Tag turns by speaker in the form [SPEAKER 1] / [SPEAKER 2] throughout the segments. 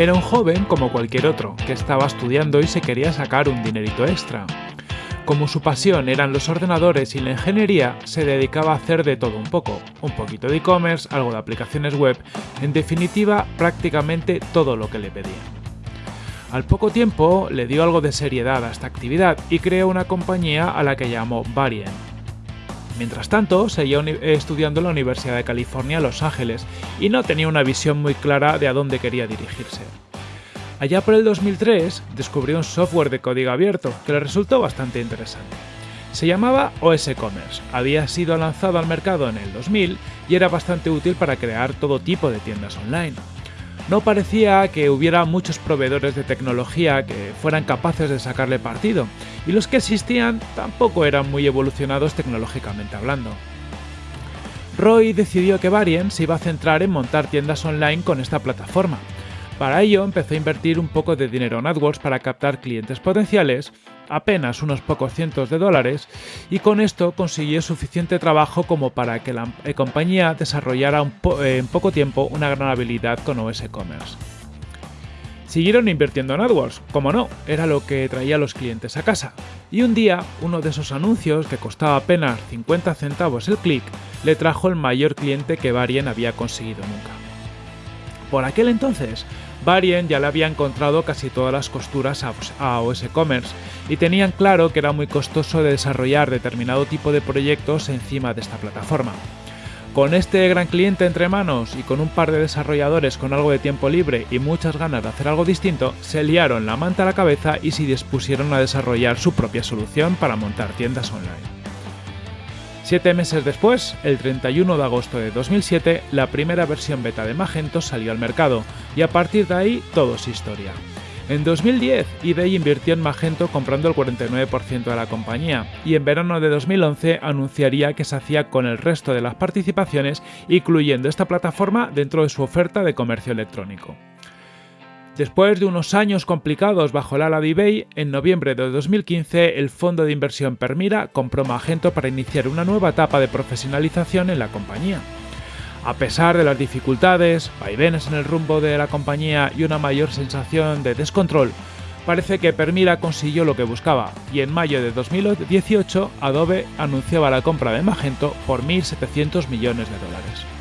[SPEAKER 1] Era un joven como cualquier otro, que estaba estudiando y se quería sacar un dinerito extra. Como su pasión eran los ordenadores y la ingeniería, se dedicaba a hacer de todo un poco, un poquito de e-commerce, algo de aplicaciones web, en definitiva prácticamente todo lo que le pedían. Al poco tiempo le dio algo de seriedad a esta actividad y creó una compañía a la que llamó Varien. Mientras tanto, seguía estudiando en la Universidad de California, Los Ángeles, y no tenía una visión muy clara de a dónde quería dirigirse. Allá por el 2003 descubrió un software de código abierto que le resultó bastante interesante. Se llamaba OS Commerce, había sido lanzado al mercado en el 2000 y era bastante útil para crear todo tipo de tiendas online no parecía que hubiera muchos proveedores de tecnología que fueran capaces de sacarle partido, y los que existían tampoco eran muy evolucionados tecnológicamente hablando. Roy decidió que Varian se iba a centrar en montar tiendas online con esta plataforma. Para ello empezó a invertir un poco de dinero en AdWords para captar clientes potenciales apenas unos pocos cientos de dólares y con esto consiguió suficiente trabajo como para que la eh, compañía desarrollara en poco tiempo una gran habilidad con OS Commerce. Siguieron invirtiendo en AdWords, como no, era lo que traía a los clientes a casa. Y un día, uno de esos anuncios, que costaba apenas 50 centavos el clic, le trajo el mayor cliente que Varien había conseguido nunca. Por aquel entonces, Varien ya le había encontrado casi todas las costuras a OS Commerce y tenían claro que era muy costoso de desarrollar determinado tipo de proyectos encima de esta plataforma. Con este gran cliente entre manos y con un par de desarrolladores con algo de tiempo libre y muchas ganas de hacer algo distinto, se liaron la manta a la cabeza y se dispusieron a desarrollar su propia solución para montar tiendas online. Siete meses después, el 31 de agosto de 2007, la primera versión beta de Magento salió al mercado, y a partir de ahí todo es historia. En 2010, eBay invirtió en Magento comprando el 49% de la compañía, y en verano de 2011 anunciaría que se hacía con el resto de las participaciones, incluyendo esta plataforma dentro de su oferta de comercio electrónico. Después de unos años complicados bajo el ala de eBay, en noviembre de 2015 el fondo de inversión Permira compró Magento para iniciar una nueva etapa de profesionalización en la compañía. A pesar de las dificultades, vaivenes en el rumbo de la compañía y una mayor sensación de descontrol, parece que Permira consiguió lo que buscaba y en mayo de 2018 Adobe anunciaba la compra de Magento por 1.700 millones de dólares.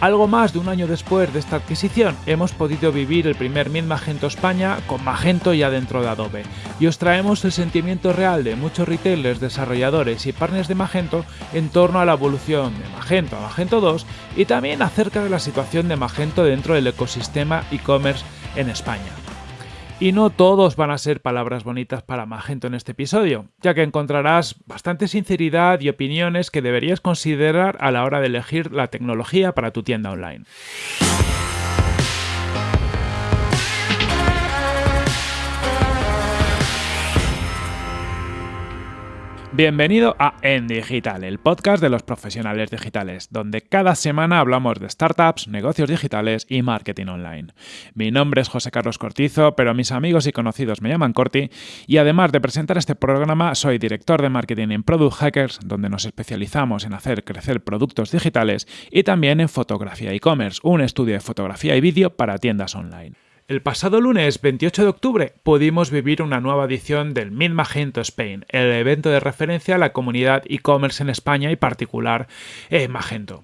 [SPEAKER 1] Algo más de un año después de esta adquisición, hemos podido vivir el primer Mint Magento España con Magento ya dentro de Adobe, y os traemos el sentimiento real de muchos retailers, desarrolladores y partners de Magento en torno a la evolución de Magento a Magento 2 y también acerca de la situación de Magento dentro del ecosistema e-commerce en España. Y no todos van a ser palabras bonitas para Magento en este episodio, ya que encontrarás bastante sinceridad y opiniones que deberías considerar a la hora de elegir la tecnología para tu tienda online. Bienvenido a En Digital, el podcast de los profesionales digitales, donde cada semana hablamos de startups, negocios digitales y marketing online. Mi nombre es José Carlos Cortizo, pero mis amigos y conocidos me llaman Corti, y además de presentar este programa, soy director de marketing en Product Hackers, donde nos especializamos en hacer crecer productos digitales y también en fotografía e-commerce, un estudio de fotografía y vídeo para tiendas online. El pasado lunes 28 de octubre pudimos vivir una nueva edición del Mid Magento Spain, el evento de referencia a la comunidad e-commerce en España y particular en Magento.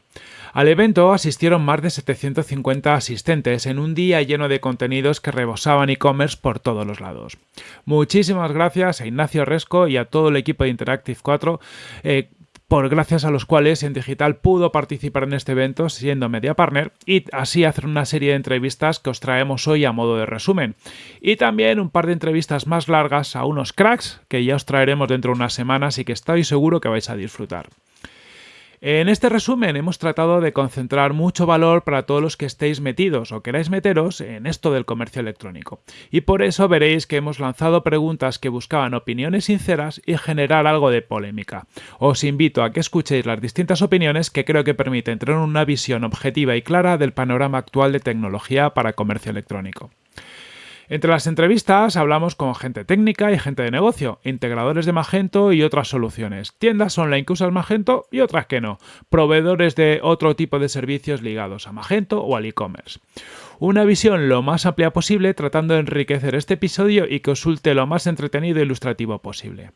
[SPEAKER 1] Al evento asistieron más de 750 asistentes en un día lleno de contenidos que rebosaban e-commerce por todos los lados. Muchísimas gracias a Ignacio Resco y a todo el equipo de Interactive 4 por gracias a los cuales en digital pudo participar en este evento siendo media partner y así hacer una serie de entrevistas que os traemos hoy a modo de resumen. Y también un par de entrevistas más largas a unos cracks que ya os traeremos dentro de unas semanas y que estoy seguro que vais a disfrutar. En este resumen hemos tratado de concentrar mucho valor para todos los que estéis metidos o queráis meteros en esto del comercio electrónico. Y por eso veréis que hemos lanzado preguntas que buscaban opiniones sinceras y generar algo de polémica. Os invito a que escuchéis las distintas opiniones que creo que permiten tener una visión objetiva y clara del panorama actual de tecnología para comercio electrónico. Entre las entrevistas hablamos con gente técnica y gente de negocio, integradores de Magento y otras soluciones, tiendas online que usan Magento y otras que no, proveedores de otro tipo de servicios ligados a Magento o al e-commerce. Una visión lo más amplia posible tratando de enriquecer este episodio y que os suelte lo más entretenido e ilustrativo posible.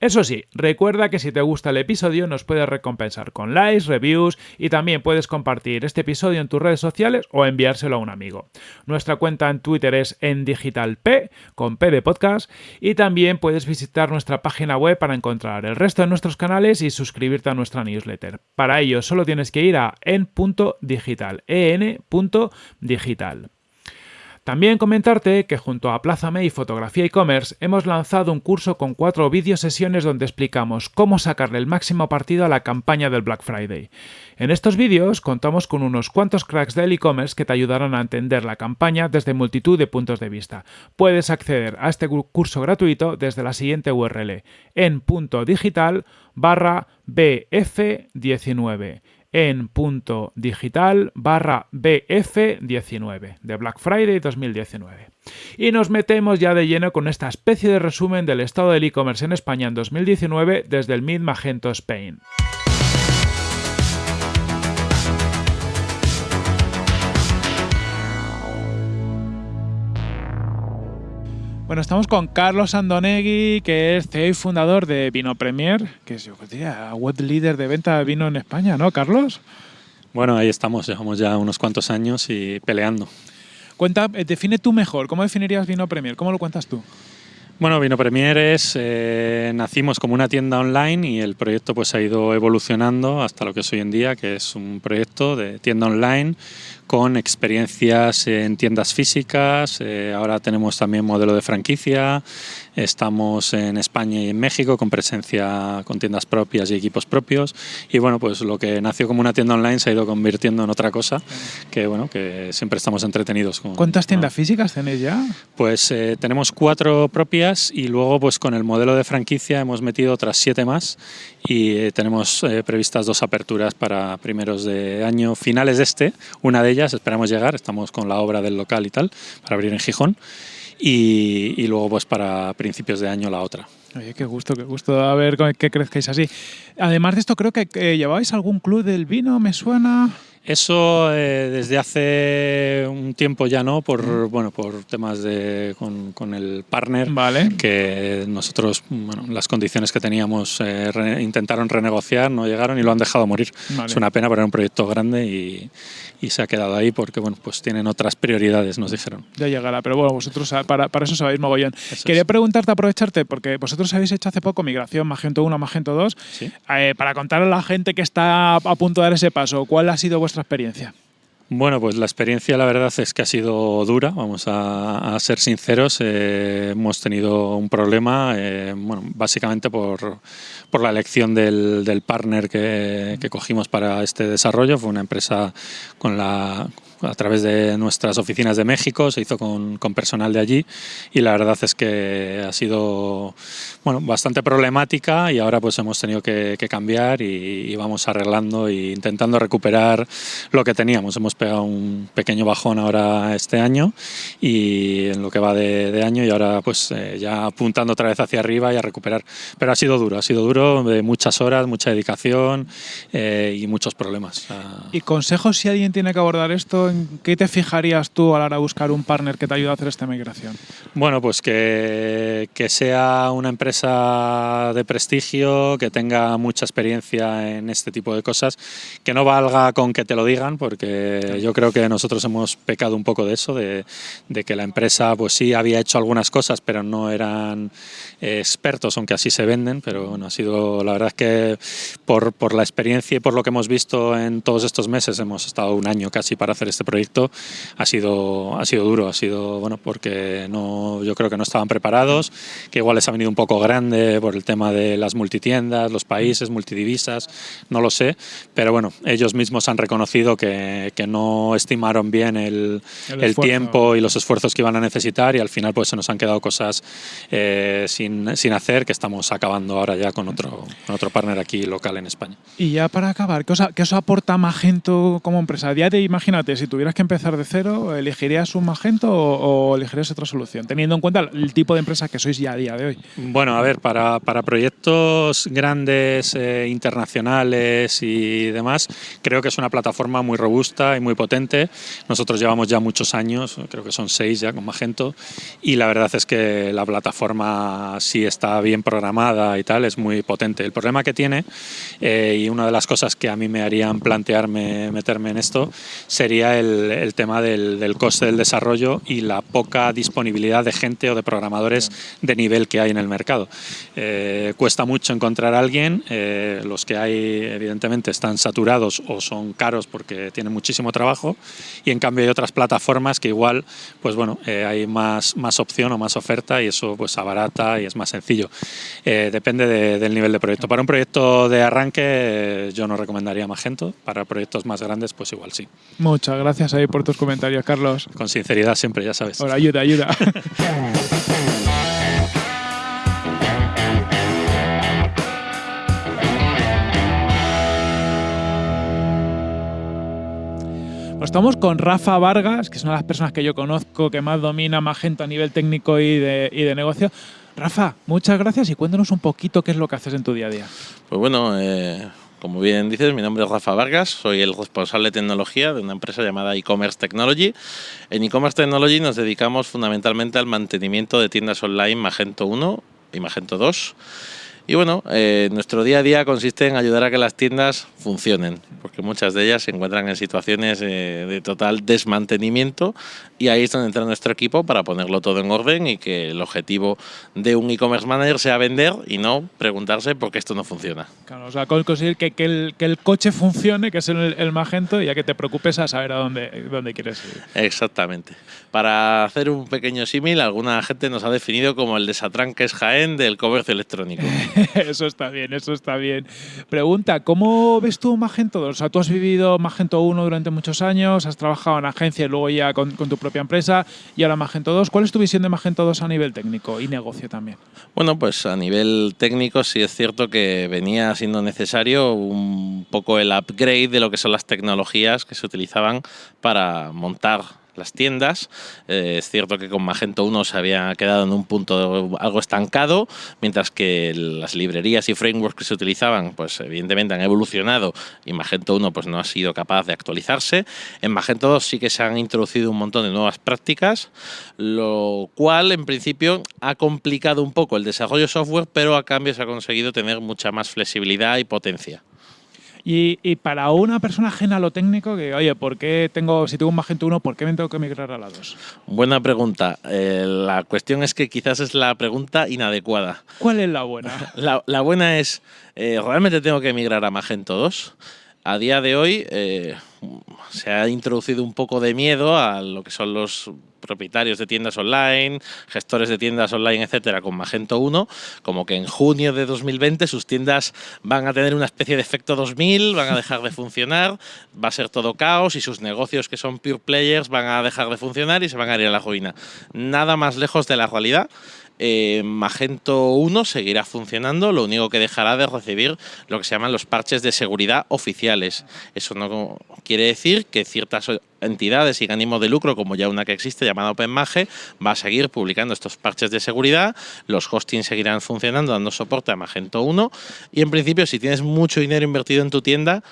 [SPEAKER 1] Eso sí, recuerda que si te gusta el episodio nos puedes recompensar con likes, reviews y también puedes compartir este episodio en tus redes sociales o enviárselo a un amigo. Nuestra cuenta en Twitter es en digitalp con P de podcast y también puedes visitar nuestra página web para encontrar el resto de nuestros canales y suscribirte a nuestra newsletter. Para ello solo tienes que ir a en.digital, en.digital. También comentarte que junto a Plázame y Fotografía e-commerce hemos lanzado un curso con cuatro sesiones donde explicamos cómo sacarle el máximo partido a la campaña del Black Friday. En estos vídeos contamos con unos cuantos cracks del e-commerce que te ayudarán a entender la campaña desde multitud de puntos de vista. Puedes acceder a este curso gratuito desde la siguiente URL en punto digital barra BF19 en punto digital barra BF19 de Black Friday 2019. Y nos metemos ya de lleno con esta especie de resumen del estado del e-commerce en España en 2019 desde el Mid Magento Spain. Bueno, estamos con Carlos Andonegui, que es CEO y fundador de Vino Premier, que es, yo diría, web líder de venta de vino en España, ¿no, Carlos?
[SPEAKER 2] Bueno, ahí estamos, llevamos ya unos cuantos años y peleando.
[SPEAKER 1] Cuenta, eh, define tú mejor, ¿cómo definirías Vino Premier? ¿Cómo lo cuentas tú?
[SPEAKER 2] Bueno, Vino Premier es, eh, nacimos como una tienda online y el proyecto pues ha ido evolucionando hasta lo que es hoy en día, que es un proyecto de tienda online con experiencias en tiendas físicas, eh, ahora tenemos también modelo de franquicia, estamos en España y en México con presencia con tiendas propias y equipos propios y bueno, pues lo que nació como una tienda online se ha ido convirtiendo en otra cosa que bueno, que siempre estamos entretenidos. Con,
[SPEAKER 1] ¿Cuántas tiendas físicas tenéis ya?
[SPEAKER 2] Pues eh, tenemos cuatro propias y luego pues con el modelo de franquicia hemos metido otras siete más y eh, tenemos previstas dos aperturas para primeros de año, finales de este, una de ellas esperamos llegar, estamos con la obra del local y tal, para abrir en Gijón, y, luego pues para principios de año la otra.
[SPEAKER 1] Oye, qué gusto, qué gusto a ver que crezcáis así. Además de esto, creo que, que lleváis algún club del vino, me suena.
[SPEAKER 2] Eso eh, desde hace un tiempo ya no, por bueno por temas de con, el partner,
[SPEAKER 1] vale.
[SPEAKER 2] que nosotros bueno, las condiciones que teníamos eh, intentaron renegociar, no llegaron y lo han dejado morir. Es una pena, pero era un proyecto grande y, y, se ha quedado ahí porque bueno pues tienen otras prioridades, nos dijeron.
[SPEAKER 1] Ya llegará, pero bueno vosotros para, para eso sabéis mogollón. Quería preguntarte, aprovecharte, porque vosotros habéis hecho hace poco migración Magento 1 Magento 2, eh, para contar a la gente que está a punto de dar ese paso, ¿cuál ha sido vuestra experiencia?
[SPEAKER 2] Bueno, pues la experiencia la verdad es que ha sido dura, vamos a, ser sinceros. Eh, hemos tenido un problema, eh, bueno, básicamente por, por la elección del, del partner que, que, cogimos para este desarrollo. Fue una empresa con la, a través de nuestras oficinas de México, se hizo con, con, personal de allí y la verdad es que ha sido bueno, bastante problemática y ahora pues hemos tenido que, cambiar y, vamos arreglando e intentando recuperar lo que teníamos. Hemos pegado un pequeño bajón ahora este año y en lo que va de, año y ahora pues eh, ya apuntando otra vez hacia arriba y a recuperar. Pero ha sido duro, ha sido duro de muchas horas, mucha dedicación eh, y muchos problemas.
[SPEAKER 1] ¿Y consejos si alguien tiene que abordar esto? ¿En qué te fijarías tú a la hora de buscar un partner que te ayude a hacer esta migración?
[SPEAKER 2] Bueno, pues que, que sea una empresa de prestigio, que tenga mucha experiencia en este tipo de cosas, que no valga con que te lo digan, porque yo creo que nosotros hemos pecado un poco de eso, de, de que la empresa pues sí había hecho algunas cosas, pero no eran expertos, aunque así se venden, pero bueno, ha sido la verdad que por, por la experiencia y por lo que hemos visto en todos estos meses, hemos estado un año casi para hacer este proyecto, ha sido, ha sido duro, ha sido bueno porque no, yo creo que no estaban preparados, que igual les ha venido un poco grande por el tema de las multitiendas, los países, multidivisas, no lo sé, pero bueno, ellos mismos han reconocido que, que no estimaron bien el, el, tiempo y los esfuerzos que iban a necesitar y al final pues se nos han quedado cosas eh, sin sin, hacer, que estamos acabando ahora ya con otro, con otro partner aquí local en España.
[SPEAKER 1] Y ya para acabar, ¿qué os, qué os aporta Magento como empresa? Ya te imagínate, si tuvieras que empezar de cero, ¿elegirías un Magento o, elegirías otra solución? Teniendo en cuenta el tipo de empresa que sois ya a día de hoy.
[SPEAKER 2] Bueno, a ver, para, proyectos grandes, eh, internacionales y demás, creo que es una plataforma muy robusta y muy potente. Nosotros llevamos ya muchos años, creo que son seis ya con Magento, y la verdad es que la plataforma sí está bien programada y tal, es muy potente. El problema que tiene, eh, y una de las cosas que a mí me harían plantearme meterme en esto, sería el, tema del, coste del desarrollo y la poca disponibilidad de gente o de programadores de nivel que hay en el mercado. Eh, cuesta mucho encontrar a alguien, eh, los que hay evidentemente están saturados o son caros porque tienen muchísimo trabajo y en cambio hay otras plataformas que igual pues bueno, eh, hay más, más opción o más oferta y eso pues abarata y es más sencillo. depende del nivel de proyecto. Para un proyecto de arranque yo no recomendaría Magento, para proyectos más grandes pues igual sí.
[SPEAKER 1] Muchas ahí por tus comentarios, Carlos.
[SPEAKER 2] Con sinceridad siempre, ya sabes.
[SPEAKER 1] Ahora, ayuda, ayuda. Pues estamos con Rafa Vargas, que es una de las personas que yo conozco que más domina Magento a nivel técnico y de, y de negocio. Rafa, muchas gracias y cuéntanos un poquito qué es lo que haces en tu día a día.
[SPEAKER 3] Pues bueno, eh, como bien dices, mi nombre es Rafa Vargas, soy el responsable de tecnología de una empresa llamada e-commerce technology. En e-commerce technology nos dedicamos fundamentalmente al mantenimiento de tiendas online Magento 1 y Magento 2 y bueno, eh, nuestro día a día consiste en ayudar a que las tiendas funcionen, porque muchas de ellas se encuentran en situaciones eh, de total desmantenimiento y ahí es donde entra nuestro equipo para ponerlo todo en orden y que el objetivo de un e-commerce manager sea vender y no preguntarse por qué esto no funciona.
[SPEAKER 1] Claro, o sea, conseguir que, que, el, que el, coche funcione, que es el, el, magento, y ya que te preocupes a saber a dónde, dónde quieres ir.
[SPEAKER 3] Exactamente. Para hacer un pequeño símil, alguna gente nos ha definido como el desatranque es Jaén del comercio electrónico.
[SPEAKER 1] eso está bien, eso está bien. Pregunta, ¿cómo ves tú Magento 2? O sea, tú has vivido Magento 1 durante muchos años, has trabajado en agencia y luego ya con, tu propia empresa y ahora Magento 2. ¿Cuál es tu visión de Magento 2 a nivel técnico y negocio también?
[SPEAKER 3] Bueno, pues a nivel técnico sí es cierto que venía siendo necesario un poco el upgrade de lo que son las tecnologías que se utilizaban para montar las tiendas. Eh, es cierto que con Magento 1 se había quedado en un punto algo estancado, mientras que las librerías y frameworks que se utilizaban, pues evidentemente han evolucionado y Magento 1 pues no ha sido capaz de actualizarse. En Magento 2 sí que se han introducido un montón de nuevas prácticas, lo cual en principio ha complicado un poco el desarrollo software, pero a cambio se ha conseguido tener mucha más flexibilidad y potencia.
[SPEAKER 1] Y, para una persona ajena a lo técnico, que oye, ¿por qué tengo, si tengo un Magento 1, ¿por qué me tengo que migrar a la 2?
[SPEAKER 3] Buena pregunta. Eh, la cuestión es que quizás es la pregunta inadecuada.
[SPEAKER 1] ¿Cuál es la buena?
[SPEAKER 3] La, buena es, eh, ¿realmente tengo que migrar a Magento 2? A día de hoy eh, se ha introducido un poco de miedo a lo que son los propietarios de tiendas online, gestores de tiendas online, etcétera, con Magento 1, como que en junio de 2020 sus tiendas van a tener una especie de efecto 2000, van a dejar de funcionar, va a ser todo caos y sus negocios que son pure players van a dejar de funcionar y se van a ir a la ruina. Nada más lejos de la realidad. Eh, Magento 1 seguirá funcionando, lo único que dejará de recibir lo que se llaman los parches de seguridad oficiales. Eso no quiere decir que ciertas entidades y ánimo de lucro, como ya una que existe llamada OpenMage, va a seguir publicando estos parches de seguridad, los hostings seguirán funcionando dando soporte a Magento 1 y en principio si tienes mucho dinero invertido en tu tienda,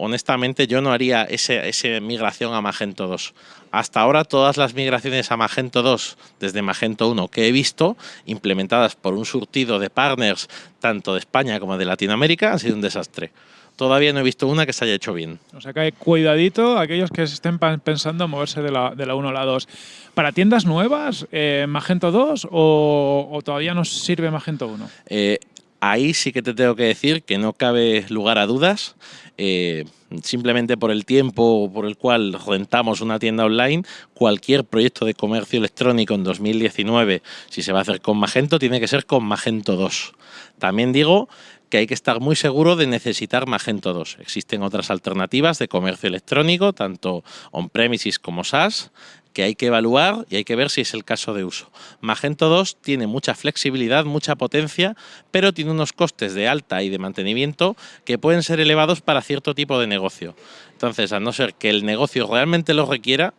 [SPEAKER 3] honestamente yo no haría esa migración a Magento 2. Hasta ahora todas las migraciones a Magento 2 desde Magento 1 que he visto, implementadas por un surtido de partners tanto de España como de Latinoamérica, han sido un desastre. Todavía no he visto una que se haya hecho bien.
[SPEAKER 1] O sea que hay cuidadito aquellos que estén pensando moverse de la, de la 1 a la 2. ¿Para tiendas nuevas, eh, Magento 2 o, todavía nos sirve Magento 1?
[SPEAKER 3] Eh, ahí sí que te tengo que decir que no cabe lugar a dudas. Eh, simplemente por el tiempo por el cual rentamos una tienda online, cualquier proyecto de comercio electrónico en 2019, si se va a hacer con Magento, tiene que ser con Magento 2. También digo que hay que estar muy seguro de necesitar Magento 2. Existen otras alternativas de comercio electrónico, tanto on-premises como SaaS, que hay que evaluar y hay que ver si es el caso de uso. Magento 2 tiene mucha flexibilidad, mucha potencia, pero tiene unos costes de alta y de mantenimiento que pueden ser elevados para cierto tipo de negocio. Entonces, a no ser que el negocio realmente lo requiera,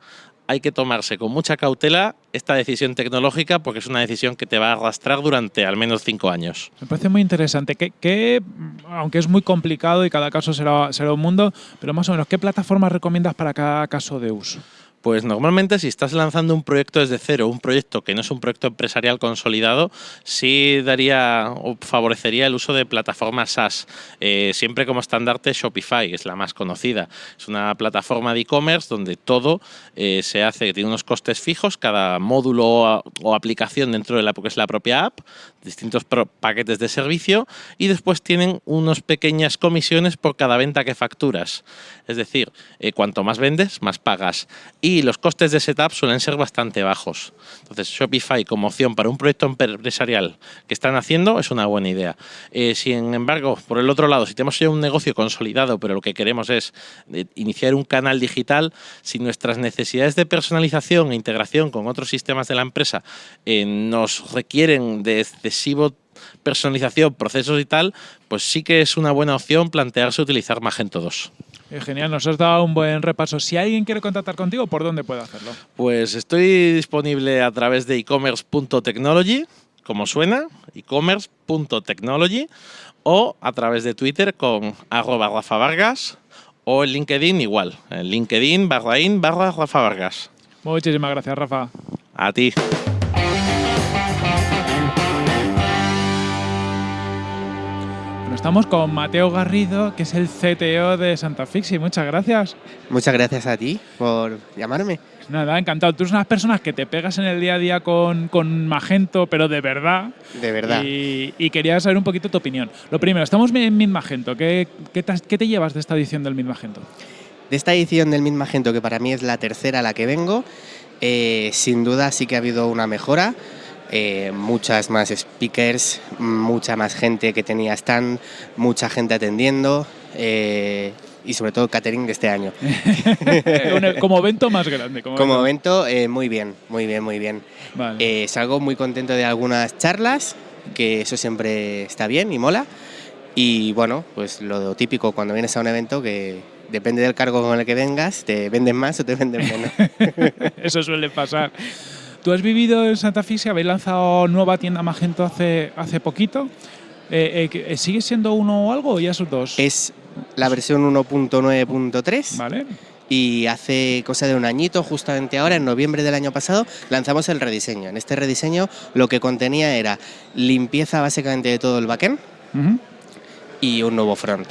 [SPEAKER 3] hay que tomarse con mucha cautela esta decisión tecnológica porque es una decisión que te va a arrastrar durante al menos cinco años.
[SPEAKER 1] Me parece muy interesante. que aunque es muy complicado y cada caso será, será un mundo, pero más o menos, ¿qué plataformas recomiendas para cada caso de uso?
[SPEAKER 3] Pues normalmente si estás lanzando un proyecto desde cero, un proyecto que no es un proyecto empresarial consolidado, sí daría o favorecería el uso de plataformas SaaS. Eh, siempre como estandarte Shopify, es la más conocida. Es una plataforma de e-commerce donde todo eh, se hace, tiene unos costes fijos, cada módulo o, aplicación dentro de la, que es la propia app, distintos paquetes de servicio y después tienen unas pequeñas comisiones por cada venta que facturas. Es decir, eh, cuanto más vendes, más pagas. Y los costes de setup suelen ser bastante bajos. Entonces, Shopify como opción para un proyecto empresarial que están haciendo es una buena idea. Eh, sin embargo, por el otro lado, si tenemos ya un negocio consolidado, pero lo que queremos es eh, iniciar un canal digital, si nuestras necesidades de personalización e integración con otros sistemas de la empresa nos requieren de excesivo personalización, procesos y tal, pues sí que es una buena opción plantearse utilizar Magento 2.
[SPEAKER 1] Eh, genial, nos has dado un buen repaso. Si alguien quiere contactar contigo, ¿por dónde puede hacerlo?
[SPEAKER 3] Pues estoy disponible a través de ecommerce.technology, como suena, ecommerce.technology, o a través de Twitter con arroba Rafa Vargas, o en LinkedIn igual, en LinkedIn barra in barra Rafa Vargas.
[SPEAKER 1] Muchísimas gracias, Rafa.
[SPEAKER 3] A ti.
[SPEAKER 1] Estamos con Mateo Garrido, que es el CTO de Santa Fixi. Muchas gracias.
[SPEAKER 4] Muchas gracias a ti por llamarme.
[SPEAKER 1] Nada, encantado. Tú eres una persona que te pegas en el día a día con, con Magento, pero de verdad.
[SPEAKER 4] De verdad.
[SPEAKER 1] Y, quería saber un poquito tu opinión. Lo primero, estamos en Mid Magento. ¿Qué, qué, te, llevas de esta edición del Mid Magento?
[SPEAKER 4] De esta edición del Mid Magento, que para mí es la tercera a la que vengo, eh, sin duda sí que ha habido una mejora. Eh, muchas más speakers, mucha más gente que tenía stand, mucha gente atendiendo eh, y sobre todo catering de este año.
[SPEAKER 1] como evento más grande.
[SPEAKER 4] Como, evento, eh, muy bien, muy bien, muy bien. salgo muy contento de algunas charlas, que eso siempre está bien y mola. Y bueno, pues lo típico cuando vienes a un evento que depende del cargo con el que vengas, te venden más o te venden menos.
[SPEAKER 1] eso suele pasar. Tú has vivido en Santa Fe, habéis lanzado nueva tienda Magento hace, hace poquito. Eh, eh, ¿Sigue siendo uno o algo o ya son dos?
[SPEAKER 4] Es la versión 1.9.3.
[SPEAKER 1] Vale.
[SPEAKER 4] Y hace cosa de un añito, justamente ahora, en noviembre del año pasado, lanzamos el rediseño. En este rediseño lo que contenía era limpieza básicamente de todo el backend y un nuevo front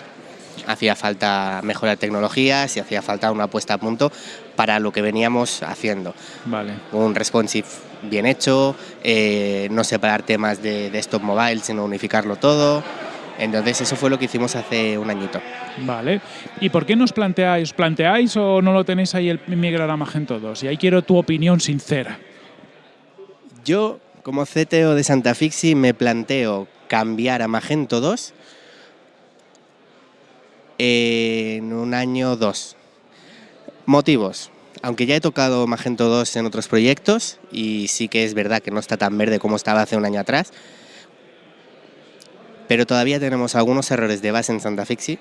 [SPEAKER 4] hacía falta mejorar tecnologías y hacía falta una puesta a punto para lo que veníamos haciendo.
[SPEAKER 1] Vale.
[SPEAKER 4] Un responsive bien hecho, eh, no separar temas de desktop mobile, sino unificarlo todo. Entonces eso fue lo que hicimos hace un añito.
[SPEAKER 1] Vale. ¿Y por qué nos planteáis? ¿Planteáis o no lo tenéis ahí el migrar a Magento 2? Y ahí quiero tu opinión sincera.
[SPEAKER 4] Yo, como CTO de Santa Fixi, me planteo cambiar a Magento 2 en un año dos. Motivos. Aunque ya he tocado Magento 2 en otros proyectos y sí que es verdad que no está tan verde como estaba hace un año atrás, pero todavía tenemos algunos errores de base en Santa Fixi,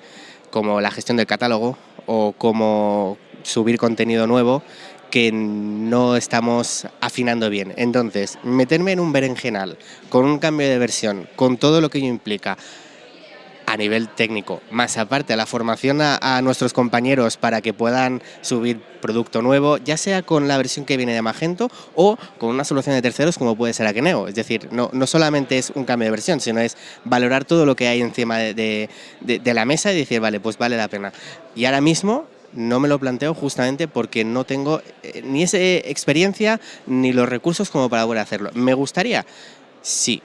[SPEAKER 4] como la gestión del catálogo o como subir contenido nuevo que no estamos afinando bien. Entonces, meterme en un berenjenal con un cambio de versión, con todo lo que ello implica, a nivel técnico, más aparte la formación a, nuestros compañeros para que puedan subir producto nuevo, ya sea con la versión que viene de Magento o con una solución de terceros como puede ser Akeneo. Es decir, no, no solamente es un cambio de versión, sino es valorar todo lo que hay encima de, la mesa y decir, vale, pues vale la pena. Y ahora mismo no me lo planteo justamente porque no tengo eh, ni esa experiencia ni los recursos como para poder hacerlo. ¿Me gustaría? Sí,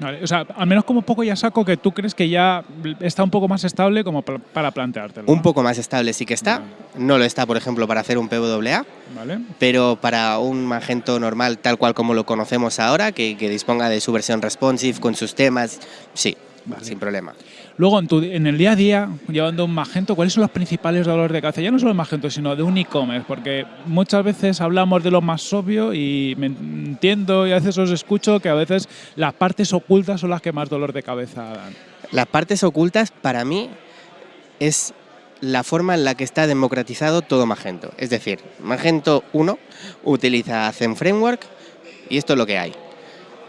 [SPEAKER 1] o sea, al menos como poco ya saco que tú crees que ya está un poco más estable como para planteártelo.
[SPEAKER 4] Un poco más estable sí que está. No lo está, por ejemplo, para hacer un PWA.
[SPEAKER 1] Vale.
[SPEAKER 4] Pero para un Magento normal, tal cual como lo conocemos ahora, que, disponga de su versión responsive con sus temas, sí. sin problema.
[SPEAKER 1] Luego, en, tu, en, el día a día, llevando un Magento, ¿cuáles son los principales dolores de cabeza? Ya no solo de Magento, sino de un e-commerce, porque muchas veces hablamos de lo más obvio y me entiendo y a veces os escucho que a veces las partes ocultas son las que más dolor de cabeza dan.
[SPEAKER 4] Las partes ocultas, para mí, es la forma en la que está democratizado todo Magento. Es decir, Magento 1 utiliza Zen Framework y esto es lo que hay.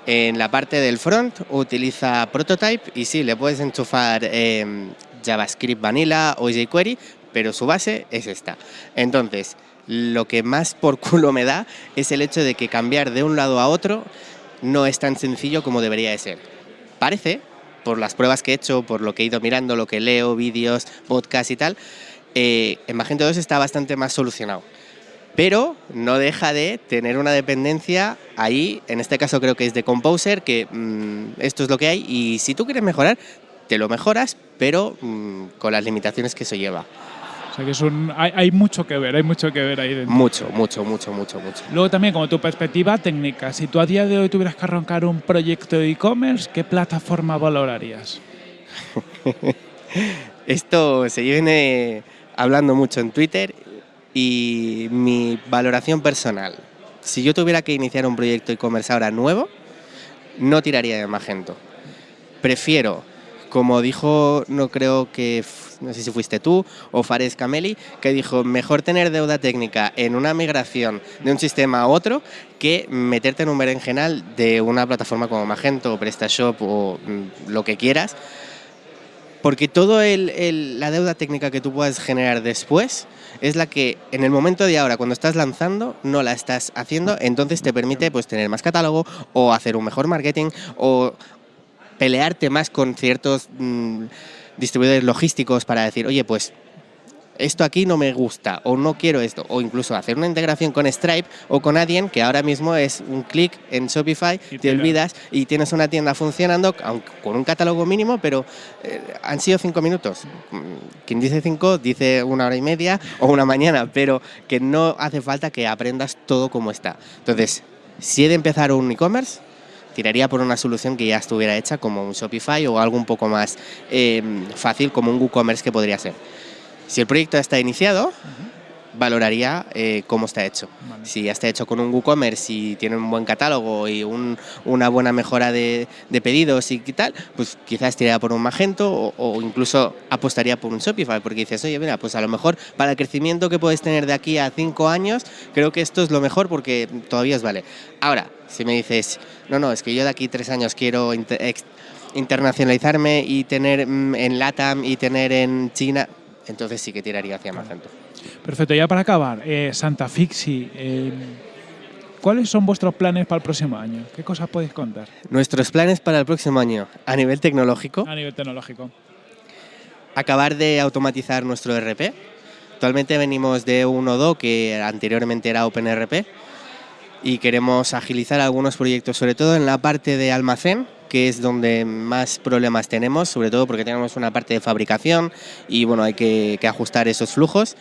[SPEAKER 4] En la parte del front utiliza Prototype y sí, le puedes enchufar eh, JavaScript Vanilla o jQuery, pero su base es esta. Entonces, lo que más por culo me da es el hecho de que cambiar de un lado a otro no es tan sencillo como debería de ser. Parece, por las pruebas que he hecho, por lo que he ido mirando, lo que leo, vídeos, podcasts y tal, eh, en Magento 2 está bastante más solucionado pero no deja de tener una dependencia ahí, en este caso creo que es de Composer, que mm, esto es lo que hay y si tú quieres mejorar, te lo mejoras, pero mm, con las limitaciones que eso lleva.
[SPEAKER 1] O sea que es un, hay, hay, mucho que ver, hay mucho que ver ahí dentro.
[SPEAKER 4] Mucho, mucho, mucho, mucho, mucho.
[SPEAKER 1] Luego también como tu perspectiva técnica, si tú a día de hoy tuvieras que arrancar un proyecto de e-commerce, ¿qué plataforma valorarías?
[SPEAKER 4] Esto se viene hablando mucho en Twitter y mi valoración personal. Si yo tuviera que iniciar un proyecto e-commerce ahora nuevo, no tiraría de Magento. Prefiero, como dijo, no creo que, no sé si fuiste tú o Fares Cameli, que dijo, mejor tener deuda técnica en una migración de un sistema a otro que meterte en un berenjenal de una plataforma como Magento o PrestaShop o mm, lo que quieras, porque toda la deuda técnica que tú puedas generar después es la que en el momento de ahora, cuando estás lanzando, no la estás haciendo, entonces te permite pues, tener más catálogo o hacer un mejor marketing o pelearte más con ciertos mm, distribuidores logísticos para decir, oye, pues esto aquí no me gusta o no quiero esto, o incluso hacer una integración con Stripe o con Adyen, que ahora mismo es un clic en Shopify, te olvidas y tienes una tienda funcionando con un catálogo mínimo, pero eh, han sido cinco minutos. Quien dice cinco dice una hora y media o una mañana, pero que no hace falta que aprendas todo como está. Entonces, si he de empezar un e-commerce, tiraría por una solución que ya estuviera hecha como un Shopify o algo un poco más eh, fácil como un WooCommerce que podría ser. Si el proyecto ya está iniciado, valoraría eh, cómo está hecho. Si ya está hecho con un WooCommerce y tiene un buen catálogo y una buena mejora de, pedidos y tal, pues quizás tiraría por un Magento o, incluso apostaría por un Shopify, porque dices, oye, mira, pues a lo mejor para el crecimiento que puedes tener de aquí a cinco años, creo que esto es lo mejor porque todavía os vale. Ahora, si me dices, no, no, es que yo de aquí tres años quiero internacionalizarme y tener mm, en LATAM y tener en China, entonces sí que tiraría hacia Magento.
[SPEAKER 1] Perfecto, ya para acabar, eh, Santa Fixi, eh, ¿cuáles son vuestros planes para el próximo año? ¿Qué cosas podéis contar?
[SPEAKER 4] Nuestros planes para el próximo año, a nivel tecnológico.
[SPEAKER 1] A nivel tecnológico.
[SPEAKER 4] Acabar de automatizar nuestro RP. Actualmente venimos de un Odo que anteriormente era OpenRP y queremos agilizar algunos proyectos, sobre todo en la parte de almacén, que es donde más problemas tenemos, sobre todo porque tenemos una parte de fabricación y bueno, hay que, ajustar esos flujos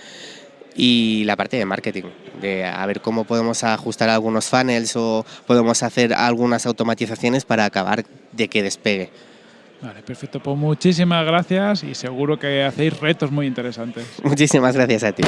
[SPEAKER 4] y la parte de marketing, de a ver cómo podemos ajustar algunos funnels o podemos hacer algunas automatizaciones para acabar de que despegue.
[SPEAKER 1] Vale, perfecto. Pues muchísimas gracias y seguro que hacéis retos muy interesantes.
[SPEAKER 4] Muchísimas gracias a ti.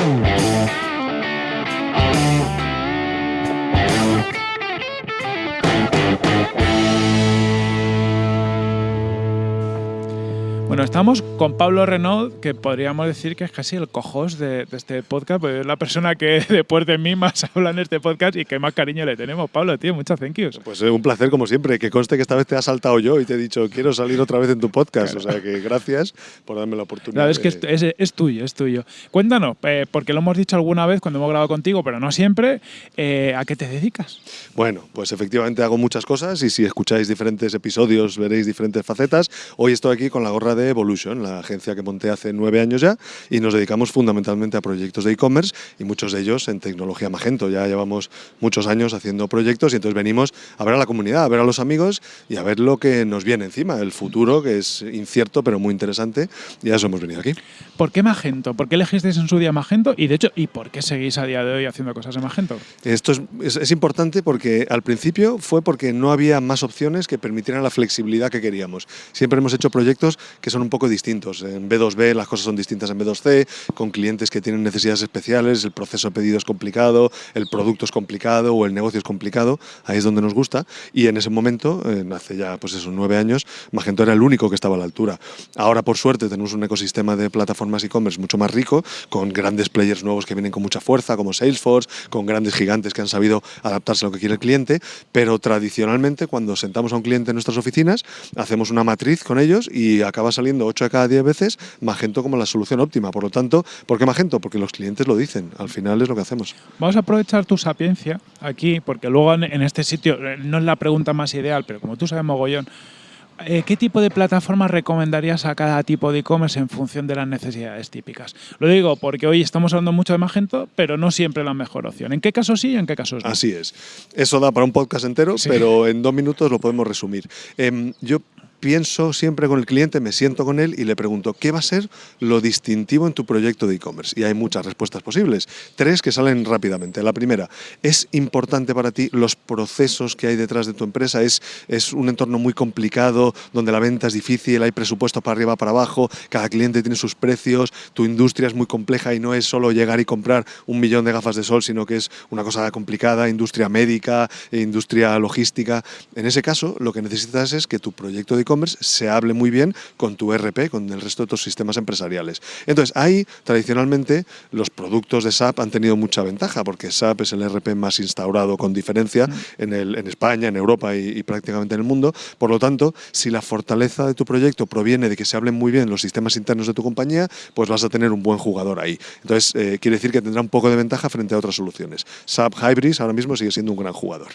[SPEAKER 1] Bueno, estamos con Pablo Renaud, que podríamos decir que es casi el cojos de, este podcast, porque es la persona que después de mí más habla en este podcast y que más cariño le tenemos. Pablo, tío, muchas thank yous.
[SPEAKER 5] Pues es un placer, como siempre. Que conste que esta vez te ha saltado yo y te he dicho, quiero salir otra vez en tu podcast. O sea que gracias por darme la oportunidad.
[SPEAKER 1] Es que es, tuyo, es tuyo. Cuéntanos, eh, porque lo hemos dicho alguna vez cuando hemos grabado contigo, pero no siempre, eh, ¿a qué te dedicas?
[SPEAKER 5] Bueno, pues efectivamente hago muchas cosas y si escucháis diferentes episodios veréis diferentes facetas. Hoy estoy aquí con la gorra de de Evolution, la agencia que monté hace nueve años ya, y nos dedicamos fundamentalmente a proyectos de e-commerce y muchos de ellos en tecnología Magento. Ya llevamos muchos años haciendo proyectos y entonces venimos a ver a la comunidad, a ver a los amigos y a ver lo que nos viene encima, el futuro que es incierto pero muy interesante y a eso hemos venido aquí.
[SPEAKER 1] ¿Por qué Magento? ¿Por qué elegisteis en su día Magento? Y de hecho, ¿y por qué seguís a día de hoy haciendo cosas en Magento?
[SPEAKER 5] Esto es, es, importante porque al principio fue porque no había más opciones que permitieran la flexibilidad que queríamos. Siempre hemos hecho proyectos que son un poco distintos. En B2B las cosas son distintas en B2C, con clientes que tienen necesidades especiales, el proceso de pedido es complicado, el producto es complicado o el negocio es complicado, ahí es donde nos gusta. Y en ese momento, hace ya pues esos nueve años, Magento era el único que estaba a la altura. Ahora, por suerte, tenemos un ecosistema de plataformas e-commerce mucho más rico, con grandes players nuevos que vienen con mucha fuerza, como Salesforce, con grandes gigantes que han sabido adaptarse a lo que quiere el cliente, pero tradicionalmente cuando sentamos a un cliente en nuestras oficinas, hacemos una matriz con ellos y acaba saliendo 8 de cada 10 veces Magento como la solución óptima. Por lo tanto, ¿por qué Magento? Porque los clientes lo dicen, al final es lo que hacemos.
[SPEAKER 1] Vamos a aprovechar tu sapiencia aquí, porque luego en este sitio eh, no es la pregunta más ideal, pero como tú sabes mogollón, eh, ¿Qué tipo de plataformas recomendarías a cada tipo de e-commerce en función de las necesidades típicas? Lo digo porque hoy estamos hablando mucho de Magento, pero no siempre la mejor opción. ¿En qué casos sí y en qué casos no?
[SPEAKER 5] Así es. Eso da para un podcast entero, pero en dos minutos lo podemos resumir. Em, yo pienso siempre con el cliente, me siento con él y le pregunto, ¿qué va a ser lo distintivo en tu proyecto de e-commerce? Y hay muchas respuestas posibles. Tres que salen rápidamente. La primera, ¿es importante para ti los procesos que hay detrás de tu empresa? ¿Es, es un entorno muy complicado, donde la venta es difícil, hay presupuesto para arriba, para abajo, cada cliente tiene sus precios, tu industria es muy compleja y no es solo llegar y comprar un millón de gafas de sol, sino que es una cosa complicada, industria médica, industria logística. En ese caso, lo que necesitas es que tu proyecto de e-commerce se hable muy bien con tu RP, con el resto de tus sistemas empresariales. Entonces, ahí tradicionalmente los productos de SAP han tenido mucha ventaja, porque SAP es el RP más instaurado con diferencia en, el, en España, en Europa y, prácticamente en el mundo. Por lo tanto, si la fortaleza de tu proyecto proviene de que se hablen muy bien los sistemas internos de tu compañía, pues vas a tener un buen jugador ahí. Entonces, eh, quiere decir que tendrá un poco de ventaja frente a otras soluciones. SAP Hybris ahora mismo sigue siendo un gran jugador.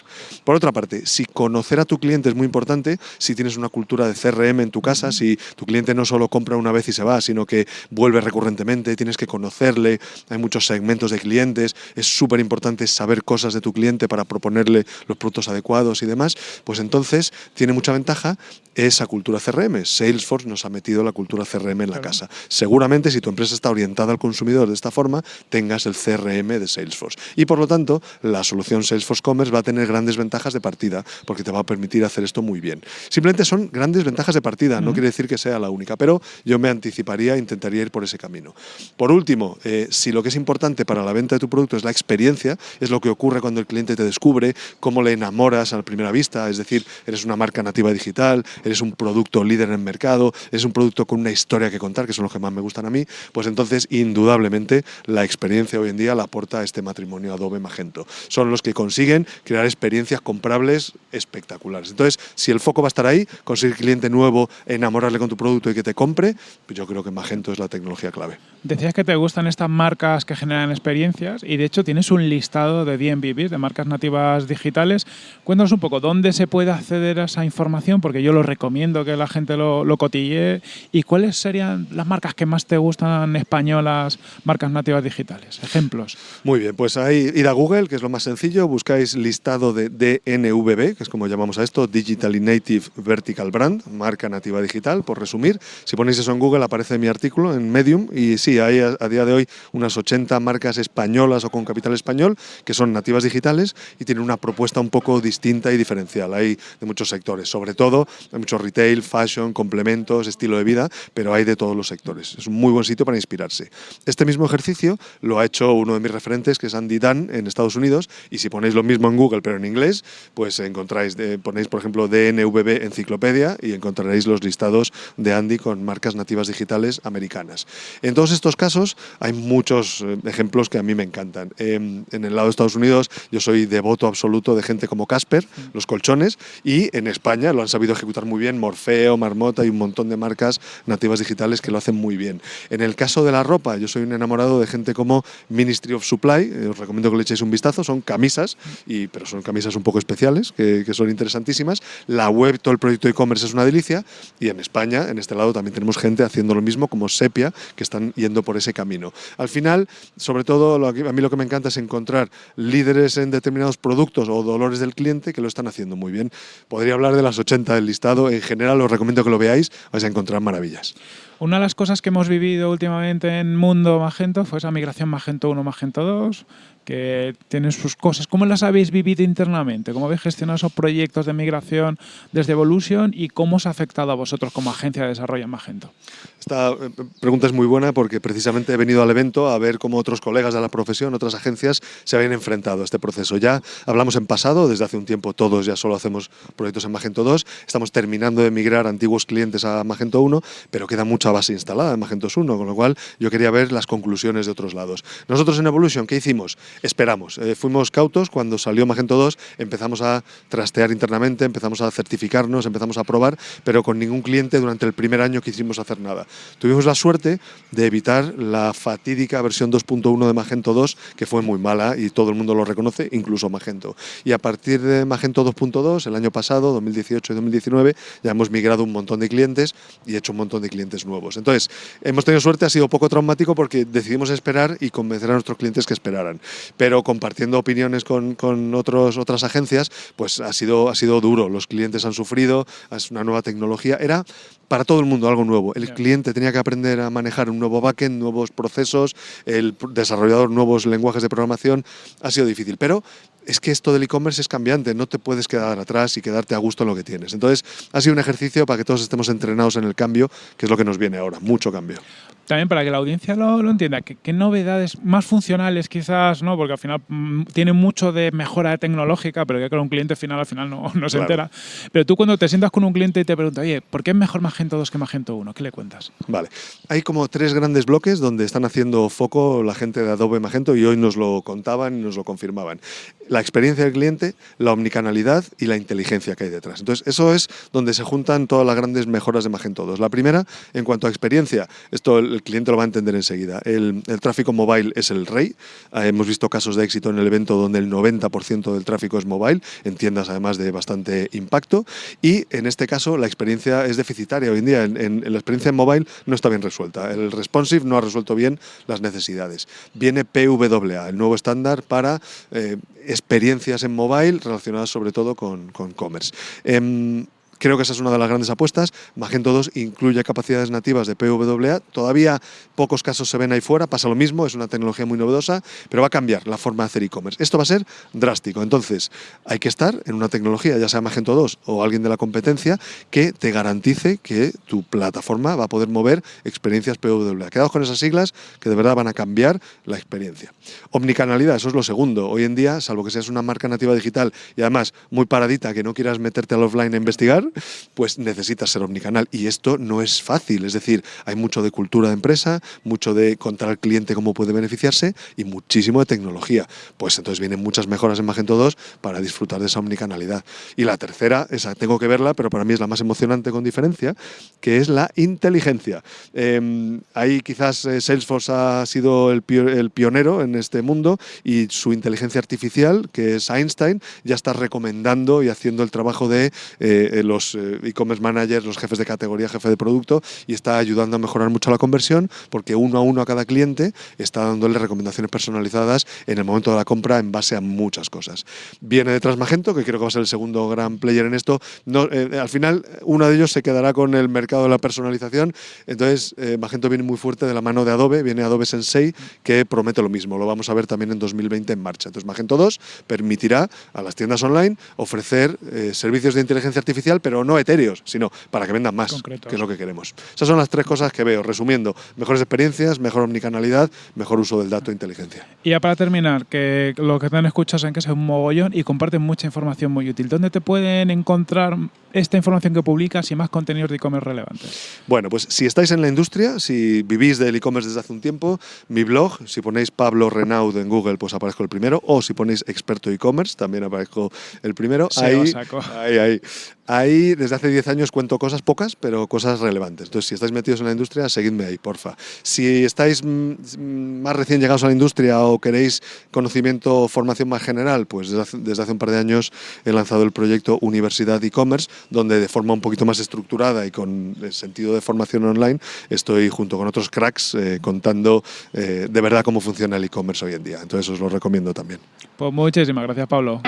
[SPEAKER 5] Por otra parte, si conocer a tu cliente es muy importante, si tienes una cultura de CRM en tu casa, si tu cliente no solo compra una vez y se va, sino que vuelve recurrentemente, tienes que conocerle, hay muchos segmentos de clientes, es súper importante saber cosas de tu cliente para proponerle los productos adecuados y demás, pues entonces tiene mucha ventaja esa cultura CRM. Salesforce nos ha metido la cultura CRM en la casa. Seguramente si tu empresa está orientada al consumidor de esta forma, tengas el CRM de Salesforce. Y por lo tanto, la solución Salesforce Commerce va a tener grandes ventajas de partida, porque te va a permitir hacer esto muy bien. Simplemente son grandes ventajas de partida, no quiere decir que sea la única, pero yo me anticiparía, intentaría ir por ese camino. Por último, eh, si lo que es importante para la venta de tu producto es la experiencia, es lo que ocurre cuando el cliente te descubre, cómo le enamoras a la primera vista, es decir, eres una marca nativa digital, eres un producto líder en el mercado, eres un producto con una historia que contar, que son los que más me gustan a mí, pues entonces indudablemente la experiencia hoy en día la aporta este matrimonio Adobe Magento. Son los que consiguen crear experiencias comprables espectaculares. Entonces, si el foco va a estar ahí, conseguir cliente nuevo, enamorarle con tu producto y que te compre, pues yo creo que Magento es la tecnología clave.
[SPEAKER 1] Decías que te gustan estas marcas que generan experiencias y de hecho tienes un listado de DMVPs, de marcas nativas digitales. Cuéntanos un poco dónde se puede acceder a esa información, porque yo lo recomiendo que la gente lo, lo cotille. ¿Y cuáles serían las marcas que más te gustan españolas, marcas nativas digitales? Ejemplos.
[SPEAKER 5] Muy bien, pues ahí ir a Google, que es lo más sencillo, buscáis listado de DNVB, que es como llamamos a esto, Digitally Native Vertical Brand, marca nativa digital, por resumir. Si ponéis eso en Google aparece mi artículo en Medium y sí, hay a, día de hoy unas 80 marcas españolas o con capital español que son nativas digitales y tienen una propuesta un poco distinta y diferencial. Hay de muchos sectores, sobre todo hay mucho retail, fashion, complementos, estilo de vida, pero hay de todos los sectores. Es un muy buen sitio para inspirarse. Este mismo ejercicio lo ha hecho uno de mis referentes, que es Andy Dunn, en Estados Unidos, y si ponéis lo mismo en Google, pero en inglés, pues encontráis, ponéis por ejemplo DNVB Enciclopedia y encontraréis los listados de Andy con marcas nativas digitales americanas. En todos estos casos hay muchos eh, ejemplos que a mí me encantan. Em, en el lado de Estados Unidos yo soy devoto absoluto de gente como Casper, los colchones, y en España lo han sabido ejecutar muy bien Morfeo, Marmota y un montón de marcas nativas digitales que lo hacen muy bien. En el caso de la ropa, yo soy un enamorado de gente como Ministry of Supply, eh, os recomiendo que le echéis un vistazo, son camisas, y, pero son camisas un poco especiales, que, que son interesantísimas. La web, todo el proyecto e-commerce es una delicia y en España, en este lado, también tenemos gente haciendo lo mismo como Sepia, que están yendo por ese camino. Al final, sobre todo, a mí lo que me encanta es encontrar líderes en determinados productos o dolores del cliente que lo están haciendo muy bien. Podría hablar de las 80 del listado, en general os recomiendo que lo veáis, vais a encontrar maravillas.
[SPEAKER 1] Una de las cosas que hemos vivido últimamente en Mundo Magento fue esa migración Magento 1, Magento 2, que tienen sus cosas. ¿Cómo las habéis vivido internamente? ¿Cómo habéis gestionado esos proyectos de migración desde Evolution y cómo os ha afectado a vosotros como agencia de desarrollo en Magento?
[SPEAKER 5] Esta eh, pregunta es muy buena porque precisamente he venido al evento a ver cómo otros colegas de la profesión, otras agencias, se habían enfrentado a este proceso. Ya hablamos en pasado, desde hace un tiempo todos ya solo hacemos proyectos en Magento 2, estamos terminando de migrar antiguos clientes a Magento 1, pero queda mucha base instalada en Magento 1, con lo cual yo quería ver las conclusiones de otros lados. Nosotros en Evolution, ¿qué hicimos? Esperamos. Eh, fuimos cautos cuando salió Magento 2, empezamos a trastear internamente, empezamos a certificarnos, empezamos a probar, pero con ningún cliente durante el primer año quisimos hacer nada. Tuvimos la suerte de evitar la fatídica versión 2.1 de Magento 2, que fue muy mala y todo el mundo lo reconoce, incluso Magento. Y a partir de Magento 2.2, el año pasado, 2018 y 2019, ya hemos migrado un montón de clientes y hecho un montón de clientes nuevos. Entonces, hemos tenido suerte, ha sido poco traumático porque decidimos esperar y convencer a nuestros clientes que esperaran pero compartiendo opiniones con, con otros, otras agencias, pues ha sido, ha sido duro. Los clientes han sufrido, es una nueva tecnología. Era para todo el mundo algo nuevo. El cliente tenía que aprender a manejar un nuevo backend, nuevos procesos, el desarrollador nuevos lenguajes de programación. Ha sido difícil, pero es que esto del e-commerce es cambiante, no te puedes quedar atrás y quedarte a gusto en lo que tienes. Entonces, ha sido un ejercicio para que todos estemos entrenados en el cambio, que es lo que nos viene ahora, mucho cambio.
[SPEAKER 1] También para que la audiencia lo, entienda, ¿qué, novedades más funcionales quizás, no? porque al final mm, tiene mucho de mejora tecnológica, pero que con un cliente final al final no, no se entera. Pero tú cuando te sientas con un cliente y te pregunta, oye, ¿por qué es mejor Magento 2 que Magento 1? ¿Qué le cuentas?
[SPEAKER 5] Vale, hay como tres grandes bloques donde están haciendo foco la gente de Adobe Magento y hoy nos lo contaban y nos lo confirmaban la experiencia del cliente, la omnicanalidad y la inteligencia que hay detrás. Entonces, eso es donde se juntan todas las grandes mejoras de Magento 2. La primera, en cuanto a experiencia, esto el cliente lo va a entender enseguida. El, tráfico mobile es el rey. Ah, hemos visto casos de éxito en el evento donde el 90% del tráfico es mobile, en tiendas además de bastante impacto. Y en este caso, la experiencia es deficitaria. Hoy en día, en, la experiencia en mobile no está bien resuelta. El responsive no ha resuelto bien las necesidades. Viene PWA, el nuevo estándar para eh, experiencias en mobile relacionadas sobre todo con, con commerce. Em, Creo que esa es una de las grandes apuestas. Magento 2 incluye capacidades nativas de PWA. Todavía pocos casos se ven ahí fuera, pasa lo mismo, es una tecnología muy novedosa, pero va a cambiar la forma de hacer e-commerce. Esto va a ser drástico. Entonces, hay que estar en una tecnología, ya sea Magento 2 o alguien de la competencia, que te garantice que tu plataforma va a poder mover experiencias PWA. Quedaos con esas siglas que de verdad van a cambiar la experiencia. Omnicanalidad, eso es lo segundo. Hoy en día, salvo que seas una marca nativa digital y además muy paradita, que no quieras meterte al offline a investigar, pues necesitas ser omnicanal. Y esto no es fácil, es decir, hay mucho de cultura de empresa, mucho de contar al cliente cómo puede beneficiarse y muchísimo de tecnología. Pues entonces vienen muchas mejoras en Magento 2 para disfrutar de esa omnicanalidad. Y la tercera, esa tengo que verla, pero para mí es la más emocionante con diferencia, que es la inteligencia. Em, ahí quizás eh, Salesforce ha sido el, pionero en este mundo y su inteligencia artificial, que es Einstein, ya está recomendando y haciendo el trabajo de eh, los eh, e-commerce managers, los jefes de categoría, jefe de producto, y está ayudando a mejorar mucho la conversión porque uno a uno a cada cliente está dándole recomendaciones personalizadas en el momento de la compra en base a muchas cosas. Viene detrás Magento, que creo que va a ser el segundo gran player en esto. No, eh, al final, uno de ellos se quedará con el mercado de la personalización. Entonces, eh, Magento viene muy fuerte de la mano de Adobe, viene Adobe Sensei, que promete lo mismo. Lo vamos a ver también en 2020 en marcha. Entonces, Magento 2 permitirá a las tiendas online ofrecer servicios de inteligencia artificial, pero pero no etéreos, sino para que vendan más, que es lo que queremos. Esas son las tres cosas que veo, resumiendo, mejores experiencias, mejor omnicanalidad, mejor uso del dato e inteligencia.
[SPEAKER 1] Y ya para terminar, que lo que te han escuchado en que es un mogollón y comparten mucha información muy útil. ¿Dónde te pueden encontrar esta información que publicas y más contenidos de e-commerce relevantes?
[SPEAKER 5] Bueno, pues si estáis en la industria, si vivís del e-commerce desde hace un tiempo, mi blog, si ponéis Pablo Renaud en Google, pues aparezco el primero, o si ponéis experto e-commerce, también aparezco el primero.
[SPEAKER 1] ahí, ahí,
[SPEAKER 5] ahí, Ahí desde hace 10 años cuento cosas pocas, pero cosas relevantes. Entonces, si estáis metidos en la industria, seguidme ahí, porfa. Si estáis mm, más recién llegados a la industria o queréis conocimiento o formación más general, pues desde hace, desde hace un par de años he lanzado el proyecto Universidad e-commerce, donde de forma un poquito más estructurada y con el sentido de formación online estoy junto con otros cracks eh, contando eh, de verdad cómo funciona el e-commerce hoy en día. Entonces os lo recomiendo también.
[SPEAKER 1] Pues muchísimas gracias, Pablo.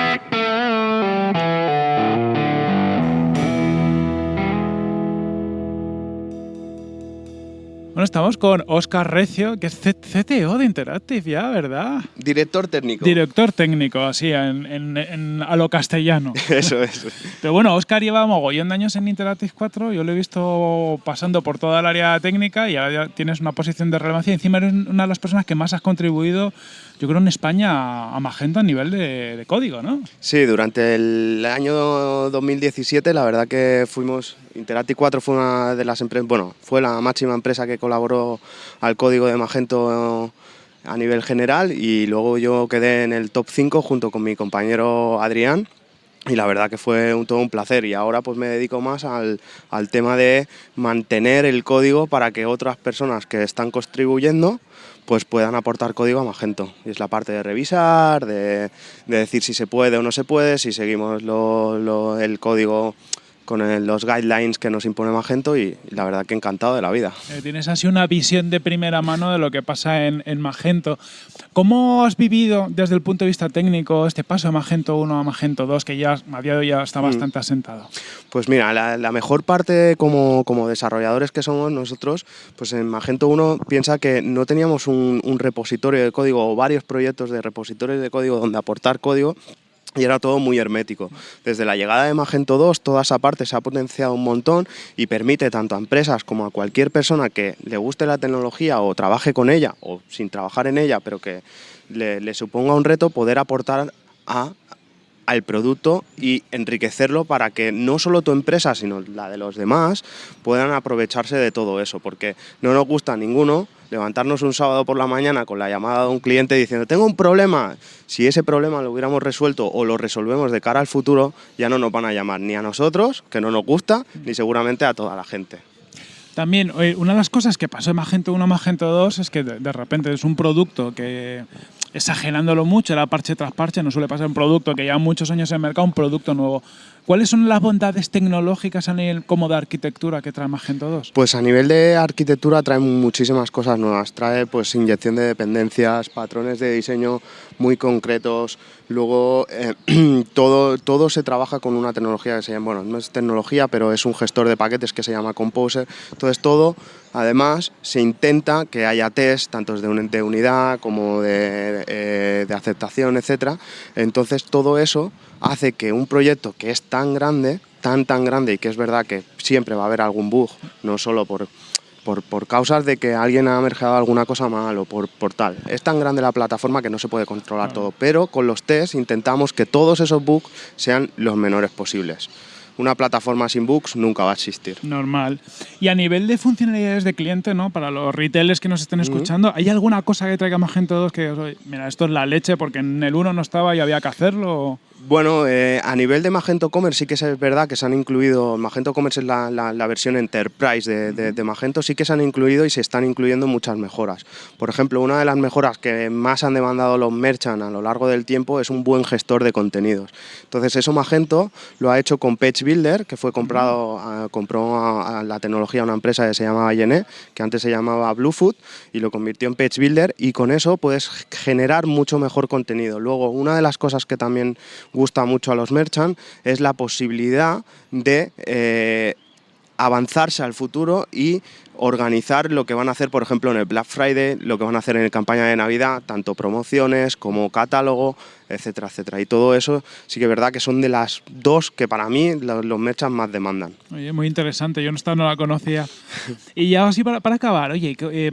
[SPEAKER 1] Bueno, estamos con Oscar Recio, que es CTO de Interactive ya, ¿verdad?
[SPEAKER 6] Director técnico.
[SPEAKER 1] Director técnico, así, en, en- en- a lo castellano.
[SPEAKER 6] Eso es.
[SPEAKER 1] Pero bueno, Oscar lleva mogollón de años en Interactive 4, yo lo he visto pasando por toda el área técnica y ahora ya tienes una posición de relevancia. Encima eres una de las personas que más has contribuido, yo creo, en España a, a Magento a nivel de, de código, ¿no?
[SPEAKER 6] Sí, durante el año 2017 la verdad que fuimos, Interactive 4 fue una de las empresas, bueno, fue la máxima empresa que colaboró al código de Magento a nivel general y luego yo quedé en el top 5 junto con mi compañero Adrián y la verdad que fue todo un placer y ahora pues me dedico más al, al tema de mantener el código para que otras personas que están contribuyendo pues puedan aportar código a Magento. Y es la parte de revisar, de, de decir si se puede o no se puede, si seguimos lo- el código con los guidelines que nos impone Magento y, y la verdad que encantado de la vida.
[SPEAKER 1] Eh, tienes así una visión de primera mano de lo que pasa en, en Magento. ¿Cómo has vivido desde el punto de vista técnico este paso de Magento 1 a Magento 2, que ya a día de hoy ya está
[SPEAKER 6] Mm.
[SPEAKER 1] bastante asentado?
[SPEAKER 6] Pues mira, la, la mejor parte como, como desarrolladores que somos nosotros, pues en Magento 1 piensa que no teníamos un, un repositorio de código o varios proyectos de repositorios de código donde aportar código y era todo muy hermético. Desde la llegada de Magento 2, toda esa parte se ha potenciado un montón y permite tanto a empresas como a cualquier persona que le guste la tecnología o trabaje con ella o sin trabajar en ella, pero que le, suponga un reto poder aportar a al producto y enriquecerlo para que no solo tu empresa, sino la de los demás puedan aprovecharse de todo eso, porque no nos gusta a ninguno levantarnos un sábado por la mañana con la llamada de un cliente diciendo tengo un problema. Si ese problema lo hubiéramos resuelto o lo resolvemos de cara al futuro, ya no nos van a llamar ni a nosotros, que no nos gusta, ni seguramente a toda la gente.
[SPEAKER 1] También, una de las cosas que pasó de Magento 1 a Magento 2 es que de, de repente es un producto que, exagerándolo mucho, era parche tras parche, no suele pasar un producto que lleva muchos años en el mercado, un producto nuevo. ¿Cuáles son las bondades tecnológicas a nivel como de arquitectura que trae Magento 2?
[SPEAKER 6] Pues a nivel de arquitectura trae muchísimas cosas nuevas. Trae pues inyección de dependencias, patrones de diseño muy concretos. Luego eh, todo, todo se trabaja con una tecnología que se llama, bueno, no es tecnología, pero es un gestor de paquetes que se llama Composer. Entonces todo, además, se intenta que haya test, tanto de, un- de unidad como de, eh, de aceptación, etcétera. Entonces todo eso hace que un proyecto que es tan grande, tan tan grande y que es verdad que siempre va a haber algún bug, no solo por, por, por causas de que alguien ha mergeado alguna cosa mal o por, por tal. Es tan grande la plataforma que no se puede controlar
[SPEAKER 1] Claro.
[SPEAKER 6] todo, pero con los tests intentamos que todos esos bugs sean los menores posibles. Una plataforma sin bugs nunca va a existir.
[SPEAKER 1] Normal. Y a nivel de funcionalidades de cliente, ¿no? Para los retailers que nos estén escuchando, ¿hay alguna cosa que traiga Magento 2 que, oye, mira, esto es la leche porque en el 1 no estaba y había que hacerlo?
[SPEAKER 6] Bueno, eh, a nivel de Magento Commerce sí que es verdad que se han incluido, Magento Commerce es la, la- la versión Enterprise de, de- de Magento, sí que se han incluido y se están incluyendo muchas mejoras. Por ejemplo, una de las mejoras que más han demandado los merchants a lo largo del tiempo es un buen gestor de contenidos. Entonces eso Magento lo ha hecho con Page Builder, que fue comprado, a- compró a, a la tecnología una empresa que se llamaba Yené, que antes se llamaba Bluefoot, y lo convirtió en Page Builder y con eso puedes generar mucho mejor contenido. Luego, una de las cosas que también gusta mucho a los merchants es la posibilidad de eh, avanzarse al futuro y organizar lo que van a hacer, por ejemplo, en el Black Friday, lo que van a hacer en la campaña de Navidad, tanto promociones como catálogo, etcétera, etcétera. Y todo eso sí que es verdad que son de las dos que para mí los, merchants más demandan.
[SPEAKER 1] Oye, muy interesante, yo no, no la conocía. y ya así para, acabar, oye, que,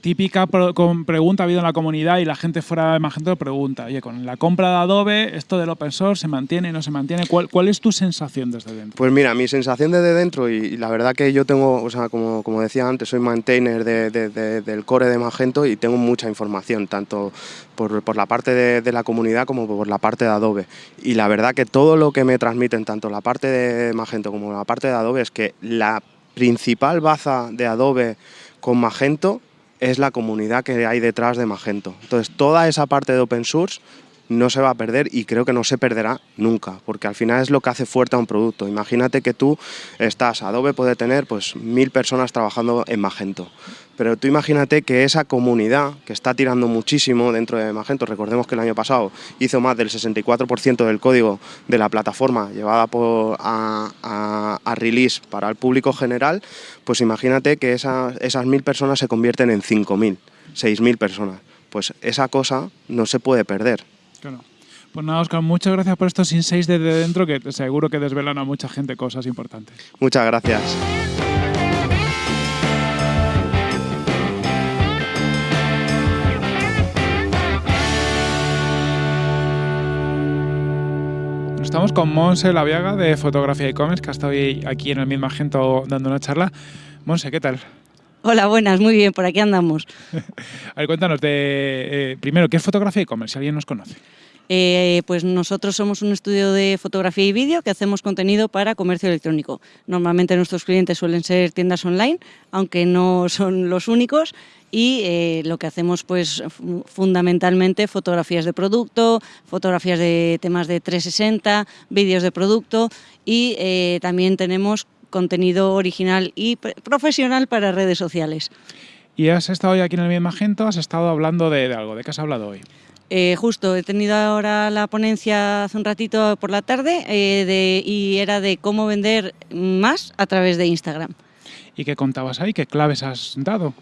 [SPEAKER 1] típica pregunta ha habido en la comunidad y la gente fuera de Magento pregunta, oye, con la compra de Adobe, esto del open source se mantiene, no se mantiene. ¿Cuál, es tu sensación desde dentro?
[SPEAKER 6] Pues mira, mi sensación desde dentro y, la verdad que yo tengo, o sea, como, como decía antes, soy maintainer del core de Magento y tengo mucha información, tanto por, por la parte de, la comunidad como por la parte de Adobe. Y la verdad que todo lo que me transmiten, tanto la parte de Magento como la parte de Adobe, es que la principal baza de Adobe con Magento es la comunidad que hay detrás de Magento. Entonces, toda esa parte de open source no se va a perder y creo que no se perderá nunca, porque al final es lo que hace fuerte a un producto. Imagínate que tú estás, Adobe puede tener pues mil personas trabajando en Magento, pero tú imagínate que esa comunidad que está tirando muchísimo dentro de Magento, recordemos que el año pasado hizo más del 64% del código de la plataforma llevada por, a, release para el público general, pues imagínate que esas mil personas se convierten en 5.000, 6.000 personas. Pues esa cosa no se puede perder.
[SPEAKER 1] Claro. Pues nada, Oscar, muchas gracias por estos insights desde dentro que seguro que desvelan a mucha gente cosas importantes.
[SPEAKER 6] Muchas gracias.
[SPEAKER 1] Estamos con Monse Laviaga de Fotografía e-commerce, que ha estado aquí en el mismo agento dando una charla. Monse, ¿qué tal?
[SPEAKER 7] Hola, buenas, muy bien, por aquí andamos.
[SPEAKER 1] a ver, cuéntanos, de, eh, primero, ¿qué es fotografía e-commerce? Si alguien nos conoce.
[SPEAKER 7] Eh, pues nosotros somos un estudio de fotografía y vídeo que hacemos contenido para comercio electrónico. Normalmente nuestros clientes suelen ser tiendas online, aunque no son los únicos, y eh, lo que hacemos pues fundamentalmente fotografías de producto, fotografías de temas de 360, vídeos de producto y eh, también tenemos contenido original y profesional para redes sociales.
[SPEAKER 1] ¿Y has estado hoy aquí en el mismo Magento? ¿Has estado hablando de, algo? ¿De qué has hablado hoy?
[SPEAKER 7] Eh, justo, he tenido ahora la ponencia hace un ratito por la tarde y era de cómo vender más a través de Instagram.
[SPEAKER 1] ¿Y qué contabas ahí? ¿Qué claves has dado?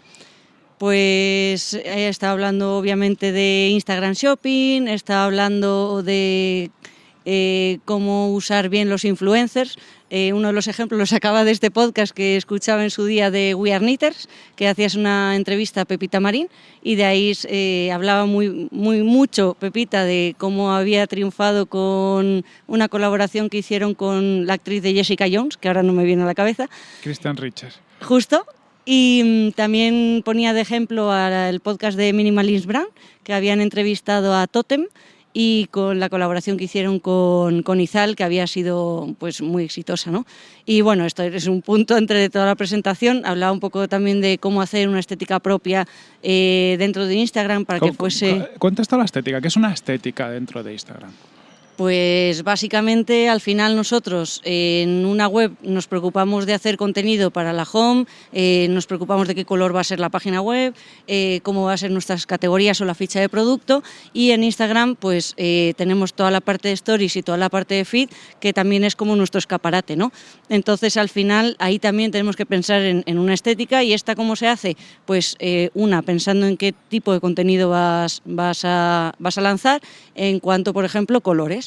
[SPEAKER 7] Pues estado hablando obviamente de Instagram Shopping, estado hablando de eh, cómo usar bien los influencers. Eh, uno de los ejemplos los acaba de este podcast que escuchaba en su día de We Are Knitters, que hacías una entrevista a Pepita Marín y de ahí eh, hablaba muy, muy mucho Pepita de cómo había triunfado con una colaboración que hicieron con la actriz de Jessica Jones, que ahora no me viene a la cabeza.
[SPEAKER 1] Christian Richards.
[SPEAKER 7] Justo, y mm, también ponía de ejemplo al podcast de Minimalist Brand, que habían entrevistado a Totem y con la colaboración que hicieron con, con, Izal, que había sido pues, muy exitosa. ¿no? Y bueno, esto es un punto entre toda la presentación. Hablaba un poco también de cómo hacer una estética propia eh, dentro de Instagram para que fuese...
[SPEAKER 1] Cuenta está la estética, ¿qué es una estética dentro de Instagram?
[SPEAKER 7] Pues básicamente al final nosotros en una web nos preocupamos de hacer contenido para la home, eh, nos preocupamos de qué color va a ser la página web, eh, cómo va a ser nuestras categorías o la ficha de producto. Y en Instagram pues eh, tenemos toda la parte de stories y toda la parte de feed que también es como nuestro escaparate, ¿no? Entonces al final ahí también tenemos que pensar en, una estética. Y esta cómo se hace, pues una pensando en qué tipo de contenido vas, vas a lanzar en cuanto por ejemplo colores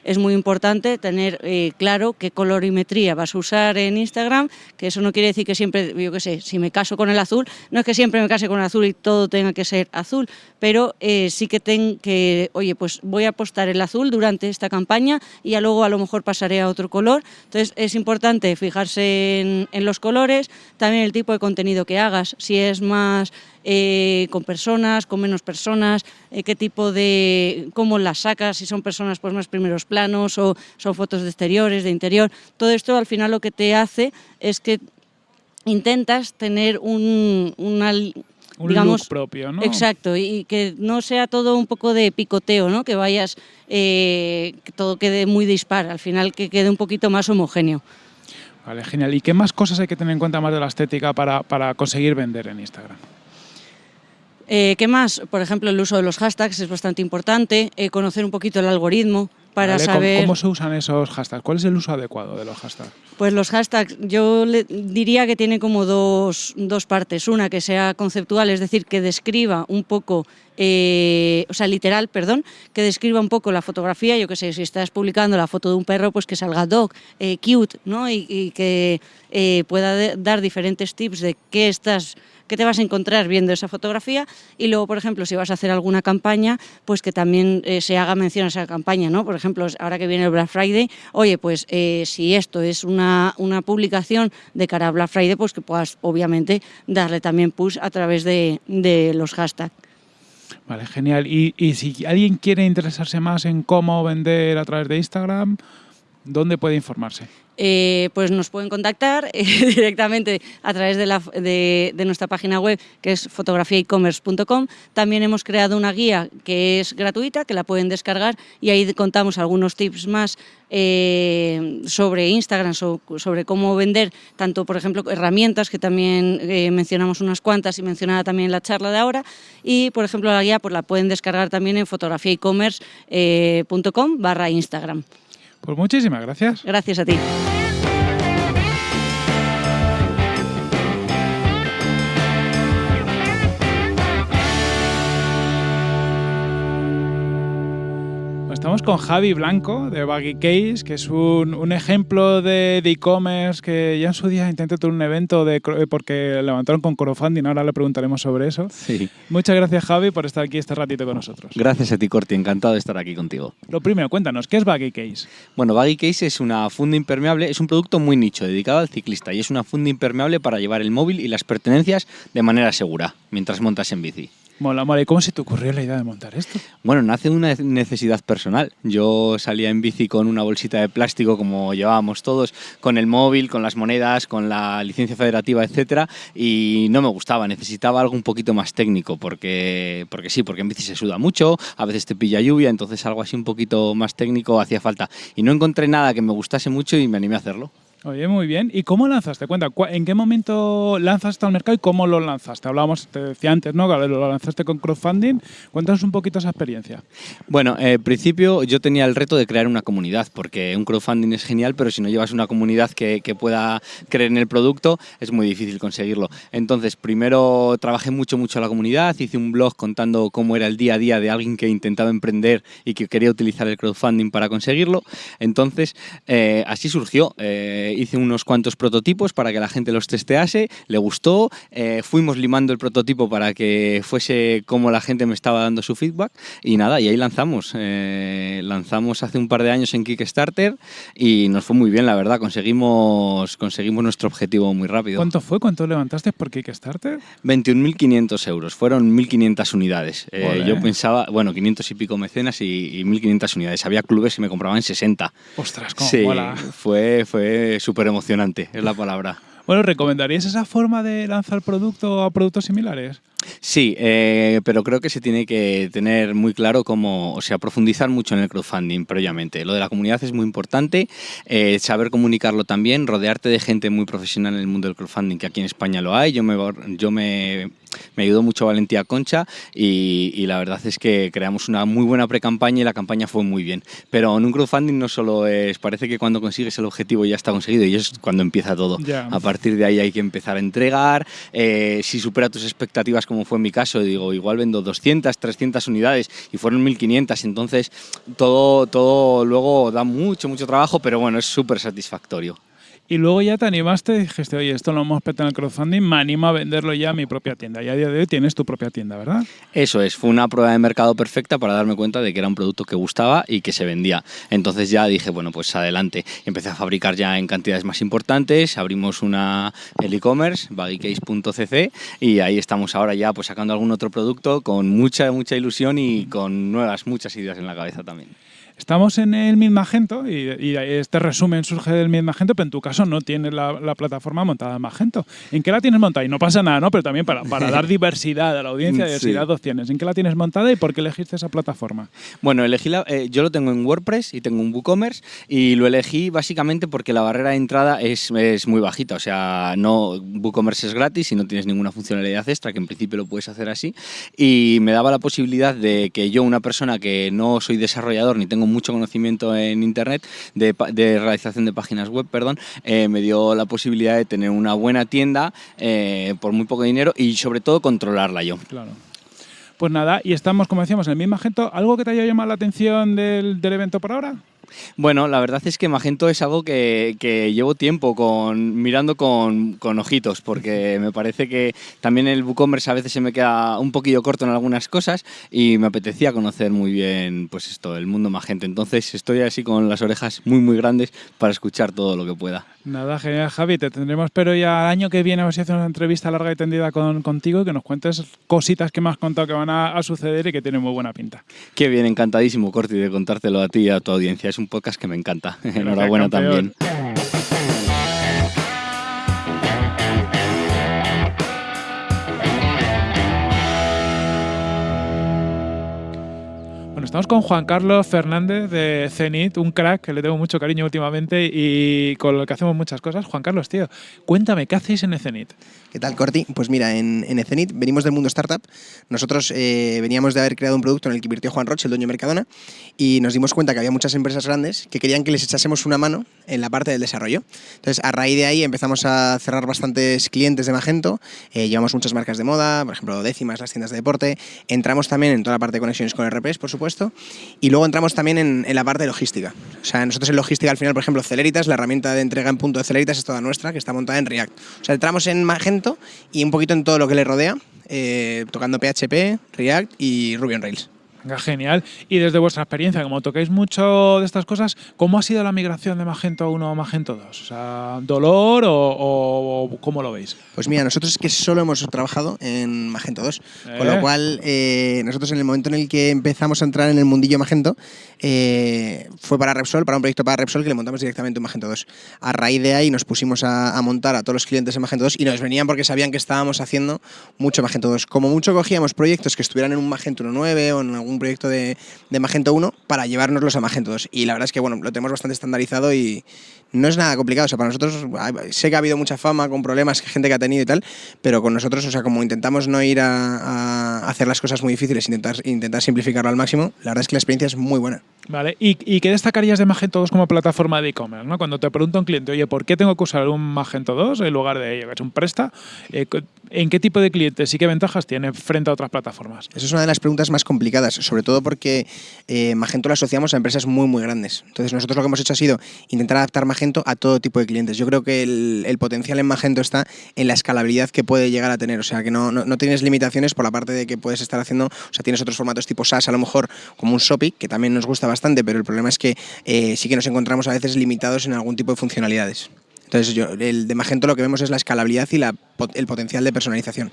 [SPEAKER 7] es muy importante tener eh, claro qué colorimetría vas a usar en Instagram, que eso no quiere decir que siempre, yo qué sé, si me caso con el azul, no es que siempre me case con el azul y todo tenga que ser azul, pero eh, sí que tengo que, oye, pues voy a apostar el azul durante esta campaña y ya luego a lo mejor pasaré a otro color. Entonces es importante fijarse en, en los colores, también el tipo de contenido que hagas, si es más eh, con personas, con menos personas, eh, qué tipo de, cómo las sacas, si son personas pues más primeros planos o son fotos de exteriores, de interior. Todo esto al final lo que te hace es que intentas tener un, una,
[SPEAKER 1] digamos, propio, ¿no?
[SPEAKER 7] Exacto, y que no sea todo un poco de picoteo, ¿no? Que vayas, eh, que todo quede muy dispar, al final que quede un poquito más homogéneo.
[SPEAKER 1] Vale, genial. ¿Y qué más cosas hay que tener en cuenta más de la estética para, para conseguir vender en Instagram?
[SPEAKER 7] Eh, ¿Qué más? Por ejemplo, el uso de los hashtags es bastante importante, eh, conocer un poquito el algoritmo para saber...
[SPEAKER 1] ¿cómo, se usan esos hashtags? ¿Cuál es el uso adecuado de los hashtags?
[SPEAKER 7] Pues los hashtags yo diría que tiene como dos, dos, partes. Una que sea conceptual, es decir, que describa un poco, eh, o sea, literal, perdón, que describa un poco la fotografía. Yo que sé, si estás publicando la foto de un perro, pues que salga dog, cute, ¿no? Y, y que pueda dar diferentes tips de qué estás qué te vas a encontrar viendo esa fotografía y luego, por ejemplo, si vas a hacer alguna campaña, pues que también eh, se haga mención a esa campaña, ¿no? Por ejemplo, ahora que viene el Black Friday, oye, pues eh, si esto es una, una publicación de cara a Black Friday, pues que puedas obviamente darle también push a través de, de los hashtags.
[SPEAKER 1] Vale, genial. Y, y si alguien quiere interesarse más en cómo vender a través de Instagram, ¿dónde puede informarse?
[SPEAKER 7] Eh, pues nos pueden contactar eh, directamente a través de, nuestra página web que es fotografiaecommerce.com. También hemos creado una guía que es gratuita, que la pueden descargar y ahí contamos algunos tips más eh, sobre Instagram, so, sobre cómo vender, tanto por ejemplo herramientas, que también mencionamos unas cuantas y mencionada también en la charla de ahora, y por ejemplo la guía pues la pueden descargar también en fotografiaecommerce.com barra Instagram.
[SPEAKER 1] Pues muchísimas gracias.
[SPEAKER 7] Gracias a ti.
[SPEAKER 1] Estamos con Javi Blanco de Baggy Case, que es un, un ejemplo de e-commerce que ya en su día intenté tener un evento de, porque levantaron con crowdfunding, ahora le preguntaremos sobre eso.
[SPEAKER 8] Sí.
[SPEAKER 1] Muchas gracias Javi por estar aquí este ratito con nosotros.
[SPEAKER 8] Gracias a ti Corti, encantado de estar aquí contigo.
[SPEAKER 1] Lo primero, cuéntanos, ¿qué es Baggy Case?
[SPEAKER 8] Bueno, Baggy Case es una funda impermeable, es un producto muy nicho, dedicado al ciclista y es una funda impermeable para llevar el móvil y las pertenencias de manera segura mientras montas en bici.
[SPEAKER 1] Mola, mola. ¿Y cómo se te ocurrió la idea de montar esto?
[SPEAKER 8] Bueno, nace de una necesidad personal. Yo salía en bici con una bolsita de plástico, como llevábamos todos, con el móvil, con las monedas, con la licencia federativa, etcétera, y no me gustaba. Necesitaba algo un poquito más técnico, porque, porque sí, porque en bici se suda mucho, a veces te pilla lluvia, entonces algo así un poquito más técnico hacía falta. Y no encontré nada que me gustase mucho y me animé a hacerlo.
[SPEAKER 1] Oye, muy bien. ¿Y cómo lanzaste? Cuenta, ¿en qué momento lanzaste al mercado y cómo lo lanzaste? Hablábamos, te decía antes, ¿no? Lo lanzaste con crowdfunding. Cuéntanos un poquito esa experiencia.
[SPEAKER 8] Bueno, eh, principio yo tenía el reto de crear una comunidad, porque un crowdfunding es genial, pero si no llevas una comunidad que, que pueda creer en el producto, es muy difícil conseguirlo. Entonces, primero trabajé mucho, mucho a la comunidad, hice un blog contando cómo era el día a día de alguien que intentaba emprender y que quería utilizar el crowdfunding para conseguirlo. Entonces, eh, así surgió. Eh, hice unos cuantos prototipos para que la gente los testease, le gustó, eh, fuimos limando el prototipo para que fuese como la gente me estaba dando su feedback y nada, y ahí lanzamos. Eh, lanzamos hace un par de años en Kickstarter y nos fue muy bien, la verdad, conseguimos, conseguimos nuestro objetivo muy rápido.
[SPEAKER 1] ¿Cuánto fue? ¿Cuánto levantaste por Kickstarter?
[SPEAKER 8] 21.500 euros, fueron 1.500 unidades. Eh, yo pensaba, bueno, 500 y pico mecenas y, y 1.500 unidades. Había clubes que me compraban 60.
[SPEAKER 1] Ostras, cómo
[SPEAKER 8] sí,
[SPEAKER 1] mola.
[SPEAKER 8] Fue, fue súper emocionante, es la palabra.
[SPEAKER 1] Bueno, ¿recomendarías esa forma de lanzar producto a productos similares?
[SPEAKER 8] Sí, eh, pero creo que se tiene que tener muy claro cómo, o sea, profundizar mucho en el crowdfunding previamente. Lo de la comunidad es muy importante, eh, saber comunicarlo también, rodearte de gente muy profesional en el mundo del crowdfunding, que aquí en España lo hay. Yo me, yo me, me ayudó mucho Valentía Concha y, y, la verdad es que creamos una muy buena pre-campaña y la campaña fue muy bien. Pero en un crowdfunding no solo es, parece que cuando consigues el objetivo ya está conseguido y es cuando empieza todo.
[SPEAKER 1] Ya.
[SPEAKER 8] A partir de ahí hay que empezar a entregar, eh, si supera tus expectativas como fue en mi caso, digo, igual vendo 200, 300 unidades y fueron 1500, entonces todo, todo luego da mucho, mucho trabajo, pero bueno, es súper satisfactorio.
[SPEAKER 1] Y luego ya te animaste y dijiste, oye, esto lo hemos petado en el crowdfunding, me anima a venderlo ya a mi propia tienda. Y a día de hoy tienes tu propia tienda, ¿verdad?
[SPEAKER 8] Eso es, fue una prueba de mercado perfecta para darme cuenta de que era un producto que gustaba y que se vendía. Entonces ya dije, bueno, pues adelante. Empecé a fabricar ya en cantidades más importantes, abrimos una el e-commerce, baggicase.cc, y ahí estamos ahora ya pues sacando algún otro producto con mucha, mucha ilusión y con nuevas, muchas ideas en la cabeza también.
[SPEAKER 1] Estamos en el Mid Magento y, y, este resumen surge del Mid Magento, pero en tu caso no tienes la, la, plataforma montada en Magento. ¿En qué la tienes montada? Y no pasa nada, ¿no? Pero también para, para dar diversidad a la audiencia, diversidad sí. de opciones. ¿En qué la tienes montada y por qué elegiste esa plataforma?
[SPEAKER 8] Bueno, elegí la, eh, yo lo tengo en WordPress y tengo un WooCommerce y lo elegí básicamente porque la barrera de entrada es, es muy bajita. O sea, no WooCommerce es gratis y no tienes ninguna funcionalidad extra, que en principio lo puedes hacer así. Y me daba la posibilidad de que yo, una persona que no soy desarrollador ni tengo mucho conocimiento en Internet de, de realización de páginas web, perdón, eh, me dio la posibilidad de tener una buena tienda eh, por muy poco dinero y sobre todo controlarla yo.
[SPEAKER 1] Claro. Pues nada, y estamos, como decíamos, en el mismo agente. ¿Algo que te haya llamado la atención del, del evento por ahora?
[SPEAKER 8] Bueno, la verdad es que Magento es algo que, que llevo tiempo con, mirando con, con, ojitos, porque me parece que también el WooCommerce a veces se me queda un poquillo corto en algunas cosas y me apetecía conocer muy bien pues esto, el mundo Magento. Entonces estoy así con las orejas muy muy grandes para escuchar todo lo que pueda.
[SPEAKER 1] Nada, genial Javi, te tendremos pero ya el año que viene a ver si hacemos una entrevista larga y tendida con, contigo y que nos cuentes cositas que me has contado que van a, a suceder y que tienen muy buena pinta.
[SPEAKER 8] Qué bien, encantadísimo Corti de contártelo a ti y a tu audiencia. Es un podcast que me encanta. Enhorabuena también.
[SPEAKER 1] Bueno, estamos con Juan Carlos Fernández de Zenit, un crack que le tengo mucho cariño últimamente y con el que hacemos muchas cosas. Juan Carlos, tío, cuéntame, ¿qué hacéis en Zenit?
[SPEAKER 9] ¿Qué tal, Corti? Pues mira, en, en venimos del mundo startup. Nosotros eh, veníamos de haber creado un producto en el que invirtió Juan Roche, el dueño de Mercadona, y nos dimos cuenta que había muchas empresas grandes que querían que les echásemos una mano en la parte del desarrollo. Entonces, a raíz de ahí empezamos a cerrar bastantes clientes de Magento, eh, llevamos muchas marcas de moda, por ejemplo, décimas, las tiendas de deporte, entramos también en toda la parte de conexiones con RPs, por supuesto, y luego entramos también en, la parte de logística. O sea, nosotros en logística al final, por ejemplo, Celeritas, la herramienta de entrega en punto de Celeritas es toda nuestra, que está montada en React. O sea, entramos en Magento y un poquito en todo lo que le rodea, eh, tocando PHP, React y Ruby on Rails.
[SPEAKER 1] Genial. Y desde vuestra experiencia, como tocáis mucho de estas cosas, ¿cómo ha sido la migración de Magento 1 a Magento 2? O sea, ¿dolor o, o cómo lo veis?
[SPEAKER 9] Pues mira, nosotros es que solo hemos trabajado en Magento 2, eh. con lo cual eh, nosotros en el momento en el que empezamos a entrar en el mundillo Magento eh, fue para Repsol, para un proyecto para Repsol que le montamos directamente en Magento 2. A raíz de ahí nos pusimos a, a, montar a todos los clientes en Magento 2 y nos venían porque sabían que estábamos haciendo mucho Magento 2. Como mucho cogíamos proyectos que estuvieran en un Magento 1.9 o en algún un proyecto de, de, Magento 1 para llevárnoslos a Magento 2. Y la verdad es que bueno, lo tenemos bastante estandarizado y no es nada complicado. O sea, para nosotros sé que ha habido mucha fama con problemas, gente que ha tenido y tal, pero con nosotros, o sea, como intentamos no ir a, a hacer las cosas muy difíciles, intentar, intentar simplificarlo al máximo, la verdad es que la experiencia es muy buena.
[SPEAKER 1] Vale, ¿y, y qué destacarías de Magento 2 como plataforma de e-commerce? ¿no? Cuando te pregunta un cliente, oye, ¿por qué tengo que usar un Magento 2 en lugar de ello, que es un presta? Eh, ¿En qué tipo de clientes y qué ventajas tiene frente a otras plataformas?
[SPEAKER 9] Esa es una de las preguntas más complicadas, sobre todo porque eh, Magento lo asociamos a empresas muy, muy grandes. Entonces, nosotros lo que hemos hecho ha sido intentar adaptar Magento a todo tipo de clientes. Yo creo que el, potencial en Magento está en la escalabilidad que puede llegar a tener. O sea, que no, no, tienes limitaciones por la parte de que puedes estar haciendo, o sea, tienes otros formatos tipo SaaS, a lo mejor como un Shopic, que también nos gusta bastante, pero el problema es que eh, sí que nos encontramos a veces limitados en algún tipo de funcionalidades. Entonces, yo, el de Magento lo que vemos es la escalabilidad y la, el potencial de personalización.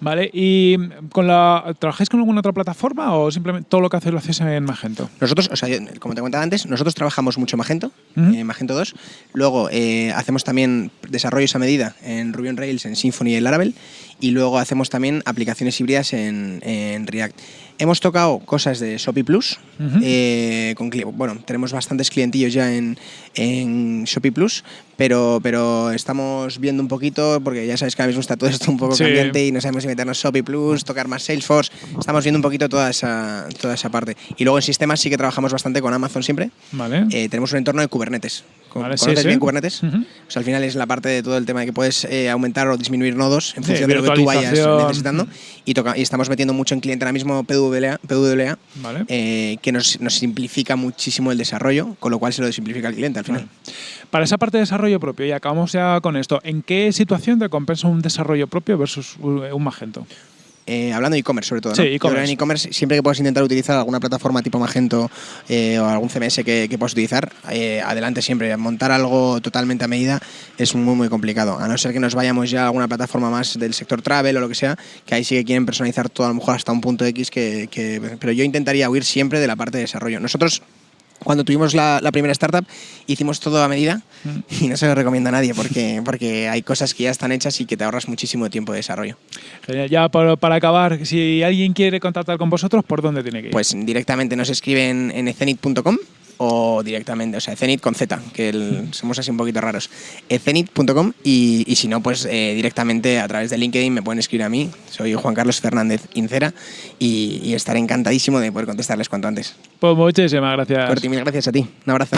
[SPEAKER 1] Vale, ¿y con la, trabajáis con alguna otra plataforma o simplemente todo lo que hacéis lo hacéis en Magento?
[SPEAKER 9] Nosotros, o sea, como te comentaba antes, nosotros trabajamos mucho Magento, uh -huh. en Magento 2. Luego eh, hacemos también desarrollos a medida en Ruby on Rails, en Symfony y en Laravel. Y luego hacemos también aplicaciones híbridas en, en React. Hemos tocado cosas de Shopee Plus. Uh -huh. eh, con, bueno, tenemos bastantes clientillos ya en, en Shopee Plus, pero, pero estamos viendo un poquito, porque ya sabes que ahora mismo está todo esto un poco sí. cambiante y no sabemos si meternos Shopee Plus, tocar más Salesforce. Estamos viendo un poquito toda esa, toda esa parte. Y luego en sistemas sí que trabajamos bastante con Amazon siempre.
[SPEAKER 1] Vale.
[SPEAKER 9] Eh, tenemos un entorno de Kubernetes.
[SPEAKER 1] Vale,
[SPEAKER 9] ¿Conoces
[SPEAKER 1] sí,
[SPEAKER 9] bien
[SPEAKER 1] sí.
[SPEAKER 9] Kubernetes? Uh -huh. o sea, al final es la parte de todo el tema de que puedes eh, aumentar o disminuir nodos en función de lo que tú vayas necesitando. Y, toca, y, estamos metiendo mucho en cliente ahora mismo PWA, PWA
[SPEAKER 1] vale.
[SPEAKER 9] eh, que nos, nos, simplifica muchísimo el desarrollo, con lo cual se lo simplifica al cliente al final.
[SPEAKER 1] Para esa parte de desarrollo propio, y acabamos ya con esto, ¿en qué situación te compensa un desarrollo propio versus un Magento?
[SPEAKER 9] Eh, hablando de e-commerce sobre todo, ¿no?
[SPEAKER 1] Sí, e-commerce.
[SPEAKER 9] En e-commerce, siempre que puedas intentar utilizar alguna plataforma tipo Magento eh, o algún CMS que, que puedas utilizar, eh, adelante siempre. Montar algo totalmente a medida es muy, muy complicado. A no ser que nos vayamos ya a alguna plataforma más del sector travel o lo que sea, que ahí sí que quieren personalizar todo a lo mejor hasta un punto X, que, que pero yo intentaría huir siempre de la parte de desarrollo. Nosotros cuando tuvimos la, la, primera startup hicimos todo a medida mm. y no se lo recomiendo a nadie porque, porque hay cosas que ya están hechas y que te ahorras muchísimo tiempo de desarrollo.
[SPEAKER 1] Genial. Ya para, para, acabar, si alguien quiere contactar con vosotros, ¿por dónde tiene que ir?
[SPEAKER 9] Pues directamente nos escriben en ecenit.com o directamente, o sea, Zenit con Z, que el, somos así un poquito raros. Zenit.com y, y, si no, pues eh, directamente a través de LinkedIn me pueden escribir a mí. Soy Juan Carlos Fernández Incera y, y estaré encantadísimo de poder contestarles cuanto antes.
[SPEAKER 1] Pues muchísimas gracias.
[SPEAKER 9] Corti, mil gracias a ti. Un abrazo.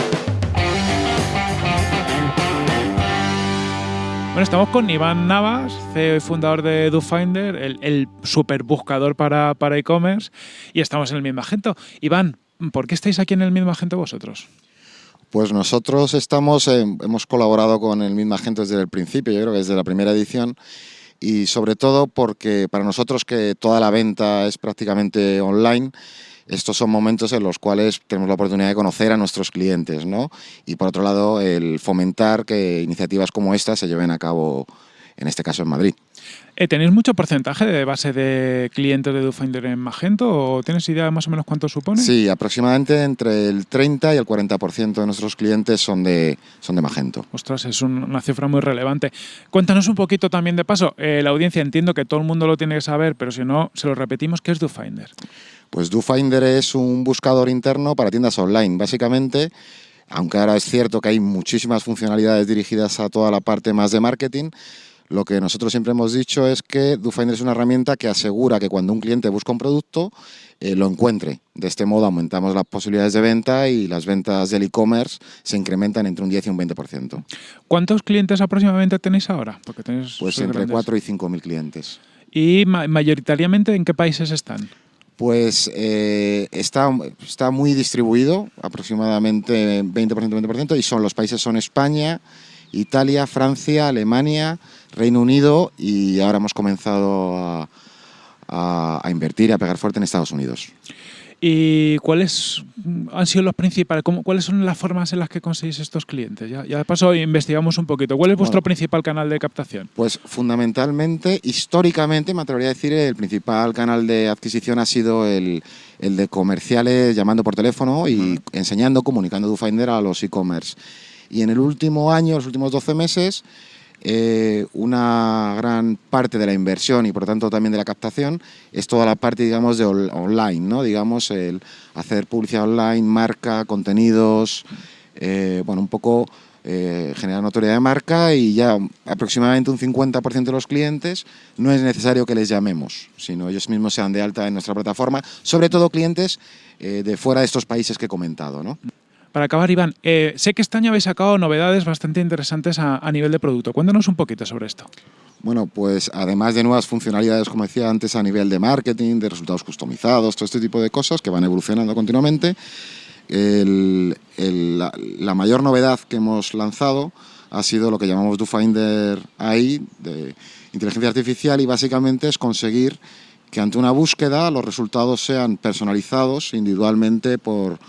[SPEAKER 1] Bueno, estamos con Iván Navas, CEO y fundador de DoFinder, el, el super buscador para e-commerce, y estamos en el mismo agento. Iván, ¿por qué estáis aquí en el mismo agente vosotros?
[SPEAKER 10] Pues nosotros estamos, hemos colaborado con el mismo agente desde el principio, yo creo que desde la primera edición, y sobre todo porque para nosotros que toda la venta es prácticamente online, estos son momentos en los cuales tenemos la oportunidad de conocer a nuestros clientes, ¿no? Y por otro lado, el fomentar que iniciativas como esta se lleven a cabo, en este caso en Madrid.
[SPEAKER 1] Eh, ¿Tenéis mucho porcentaje de base de clientes de DoFinder en Magento o tienes idea de más o menos cuánto supone?
[SPEAKER 10] Sí, aproximadamente entre el 30 y el 40% de nuestros clientes son de, son de Magento.
[SPEAKER 1] Ostras, es una cifra muy relevante. Cuéntanos un poquito también de paso. Eh, la audiencia entiendo que todo el mundo lo tiene que saber, pero si no, se lo repetimos, ¿qué es DoFinder?
[SPEAKER 10] Pues DoFinder es un buscador interno para tiendas online. Básicamente, aunque ahora es cierto que hay muchísimas funcionalidades dirigidas a toda la parte más de marketing, lo que nosotros siempre hemos dicho es que DoFinder es una herramienta que asegura que cuando un cliente busca un producto, eh, lo encuentre. De este modo aumentamos las posibilidades de venta y las ventas del e-commerce se incrementan entre un 10 y un 20%.
[SPEAKER 1] ¿Cuántos clientes aproximadamente tenéis ahora?
[SPEAKER 10] Porque pues entre 4 y 5 mil clientes.
[SPEAKER 1] ¿Y mayoritariamente en qué países están?
[SPEAKER 10] Pues eh, está, está muy distribuido, aproximadamente 20%, 20%, y son los países son España, Italia, Francia, Alemania, Reino Unido y ahora hemos comenzado a, a, invertir y a pegar fuerte en Estados Unidos.
[SPEAKER 1] ¿Y cuáles han sido los principales? ¿Cuáles son las formas en las que conseguís estos clientes? Ya, ya de paso investigamos un poquito. ¿Cuál es vuestro principal canal de captación?
[SPEAKER 10] Pues fundamentalmente, históricamente, me atrevería a decir, el principal canal de adquisición ha sido el, el de comerciales llamando por teléfono y enseñando, comunicando DoFinder a los e-commerce. Y en el último año, los últimos 12 meses, eh, una gran parte de la inversión y por tanto también de la captación es toda la parte digamos de online, ¿no? digamos el hacer publicidad online, marca, contenidos, eh, bueno un poco eh, generar notoriedad de marca y ya aproximadamente un 50% de los clientes no es necesario que les llamemos, sino ellos mismos sean de alta en nuestra plataforma, sobre todo clientes de fuera de estos países que he comentado. ¿no?
[SPEAKER 1] Para acabar, Iván, eh, sé que este año habéis sacado novedades bastante interesantes a, nivel de producto. Cuéntanos un poquito sobre esto.
[SPEAKER 10] Bueno, pues además de nuevas funcionalidades, como decía antes, a nivel de marketing, de resultados customizados, todo este tipo de cosas que van evolucionando continuamente, la, mayor novedad que hemos lanzado ha sido lo que llamamos DoFinder AI, de inteligencia artificial, y básicamente es conseguir que ante una búsqueda los resultados sean personalizados individualmente por,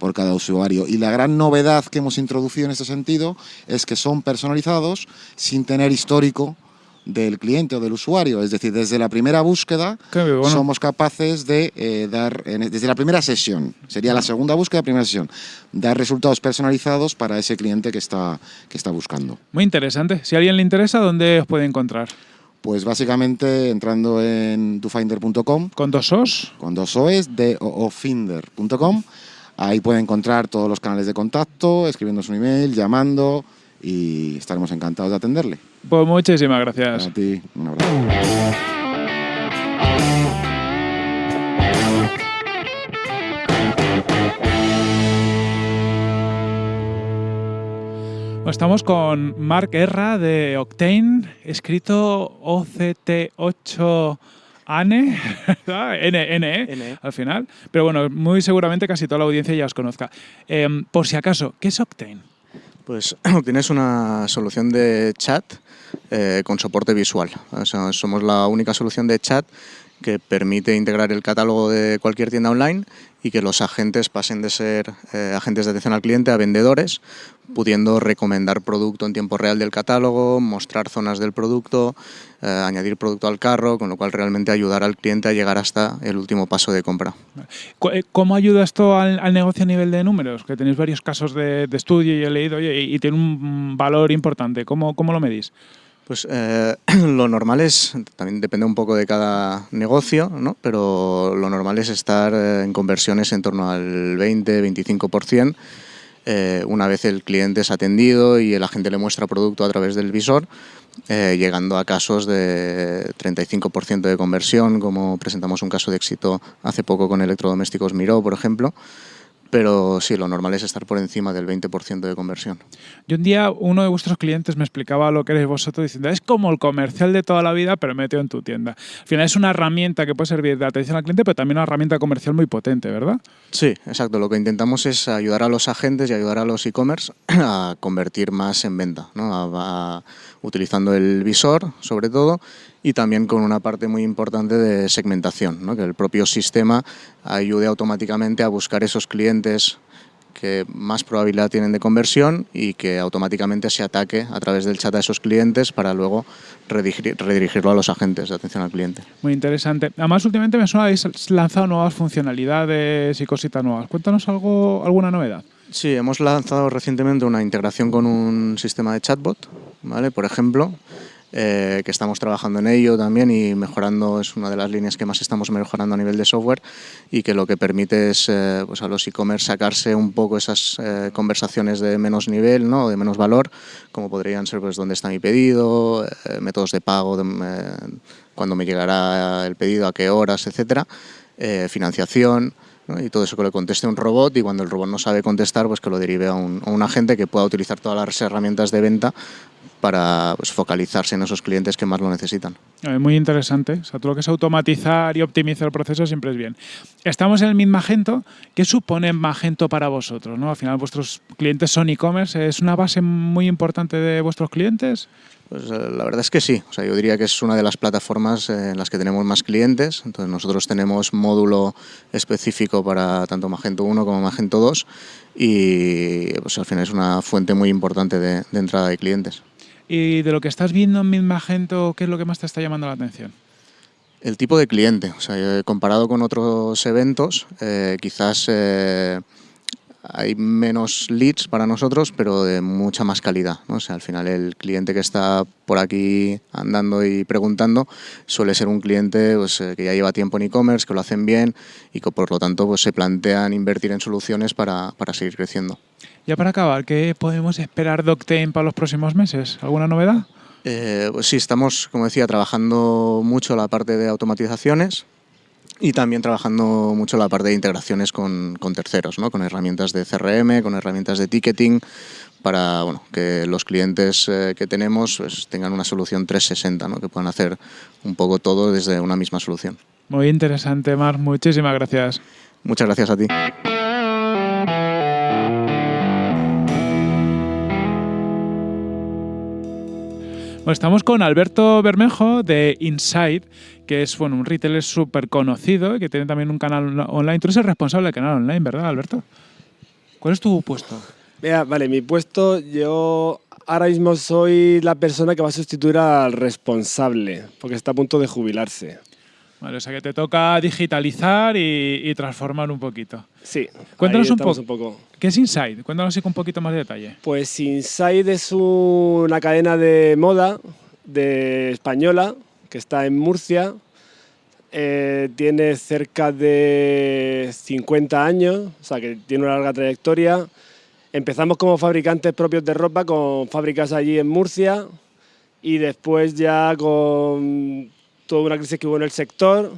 [SPEAKER 10] por cada usuario. Y la gran novedad que hemos introducido en este sentido es que son personalizados sin tener histórico del cliente o del usuario. Es decir, desde la primera búsqueda somos capaces de eh, dar, desde la primera sesión, sería la segunda búsqueda, primera sesión, dar resultados personalizados para ese cliente que está, que está buscando.
[SPEAKER 1] Muy interesante. Si a alguien le interesa, ¿dónde os puede encontrar?
[SPEAKER 10] Pues básicamente entrando en dofinder.com.
[SPEAKER 1] ¿Con dos os?
[SPEAKER 10] Con dos o's, de ofinder.com Ahí puede encontrar todos los canales de contacto, escribiéndonos un email, llamando y estaremos encantados de atenderle.
[SPEAKER 1] Pues muchísimas gracias.
[SPEAKER 10] A ti, un abrazo.
[SPEAKER 1] Estamos con Mark Erra de Octane, escrito OCT8 ANE, N, N, e, al final. Pero bueno, muy seguramente casi toda la audiencia ya os conozca. Em, por si acaso, ¿qué es Octane?
[SPEAKER 11] Pues Octane es una solución de chat eh, con soporte visual. somos la única solución de chat que permite integrar el catálogo de cualquier tienda online y que los agentes pasen de ser eh, agentes de atención al cliente a vendedores, pudiendo recomendar producto en tiempo real del catálogo, mostrar zonas del producto, eh, añadir producto al carro, con lo cual realmente ayudar al cliente a llegar hasta el último paso de compra.
[SPEAKER 1] Eh, ¿Cómo ayuda esto al, negocio a nivel de números? Que tenéis varios casos de, estudio y he leído y, tiene un valor importante. ¿Cómo, cómo lo medís?
[SPEAKER 11] Pues eh, lo normal es, también depende un poco de cada negocio, ¿no? pero lo normal es estar eh, en conversiones en torno al 20-25%. Eh, una vez el cliente es atendido y el agente le muestra producto a través del visor, llegando a casos de 35% de conversión, como presentamos un caso de éxito hace poco con electrodomésticos Miró, por ejemplo. Pero sí, lo normal es estar por encima del 20% de conversión.
[SPEAKER 1] Y un día uno de vuestros clientes me explicaba lo que eres vosotros diciendo, es como el comercial de toda la vida, pero metido en tu tienda. Al final es una herramienta que puede servir de atención al cliente, pero también una herramienta comercial muy potente, ¿verdad?
[SPEAKER 11] Sí, exacto. Lo que intentamos es ayudar a los agentes y ayudar a los e-commerce a convertir más en venta, ¿no? utilizando el visor, sobre todo, y también con una parte muy importante de segmentación, ¿no? que el propio sistema ayude automáticamente a buscar esos clientes que más probabilidad tienen de conversión y que automáticamente se ataque a través del chat a esos clientes para luego redirigirlo a los agentes de atención al cliente.
[SPEAKER 1] Muy interesante. Además, últimamente me suena habéis lanzado nuevas funcionalidades y cositas nuevas. Cuéntanos algo, alguna novedad.
[SPEAKER 11] Sí, hemos lanzado recientemente una integración con un sistema de chatbot, ¿vale? Por ejemplo, eh, que estamos trabajando en ello también y mejorando, es una de las líneas que más estamos mejorando a nivel de software y que lo que permite es eh, pues a los e-commerce sacarse un poco esas eh, conversaciones de menos nivel, ¿no? de menos valor, como podrían ser pues dónde está mi pedido, métodos de pago, de, cuándo me llegará el pedido, a qué horas, etcétera, financiación, y todo eso que le conteste un robot y cuando el robot no sabe contestar, pues que lo derive a un, a un, agente que pueda utilizar todas las herramientas de venta para pues, focalizarse en esos clientes que más lo necesitan.
[SPEAKER 1] Eh, muy interesante. O sea, todo lo que es automatizar y optimizar el proceso siempre es bien. Estamos en el mismo Magento. ¿Qué supone Magento para vosotros? ¿no? Al final, vuestros clientes son e-commerce. ¿Es una base muy importante de vuestros clientes?
[SPEAKER 11] Pues eh, la verdad es que sí. O sea, yo diría que es una de las plataformas en las que tenemos más clientes. Entonces nosotros tenemos módulo específico para tanto Magento 1 como Magento 2 y pues, al final es una fuente muy importante de entrada de clientes.
[SPEAKER 1] Y de lo que estás viendo en Magento, ¿qué es lo que más te está llamando la atención?
[SPEAKER 11] El tipo de cliente. O sea, comparado con otros eventos, eh, quizás eh, hay menos leads para nosotros, pero de mucha más calidad. O sea, al final el cliente que está por aquí andando y preguntando suele ser un cliente pues, eh, que ya lleva tiempo en e-commerce, que lo hacen bien y que por lo tanto pues, se plantean invertir en soluciones para, para seguir creciendo.
[SPEAKER 1] Ya para acabar, ¿qué podemos esperar de Octane para los próximos meses? ¿Alguna novedad?
[SPEAKER 11] Eh, pues sí, estamos, como decía, trabajando mucho la parte de automatizaciones y también trabajando mucho la parte de integraciones con, terceros, ¿no? con herramientas de CRM, con herramientas de ticketing, para bueno, que los clientes eh, que tenemos pues, tengan una solución 360, ¿no? que puedan hacer un poco todo desde una misma solución.
[SPEAKER 1] Muy interesante, Mar. Muchísimas gracias.
[SPEAKER 11] Muchas gracias a ti.
[SPEAKER 1] Estamos con Alberto Bermejo de Inside, que es bueno, un retailer súper conocido y que tiene también un canal online. Tú eres el responsable del canal online, ¿verdad, Alberto? ¿Cuál es tu puesto?
[SPEAKER 12] Mira, vale, mi puesto, yo ahora mismo soy la persona que va a sustituir al responsable, porque está a punto de jubilarse.
[SPEAKER 1] Vale, o sea que te toca digitalizar y, transformar un poquito.
[SPEAKER 12] Sí,
[SPEAKER 1] cuéntanos un, poco. ¿Qué es Inside? Cuéntanos con un poquito más de detalle.
[SPEAKER 12] Pues Inside es una cadena de moda de española que está en Murcia. Eh, tiene cerca de 50 años, o sea que tiene una larga trayectoria. Empezamos como fabricantes propios de ropa con fábricas allí en Murcia y después ya con toda una crisis que hubo en el sector.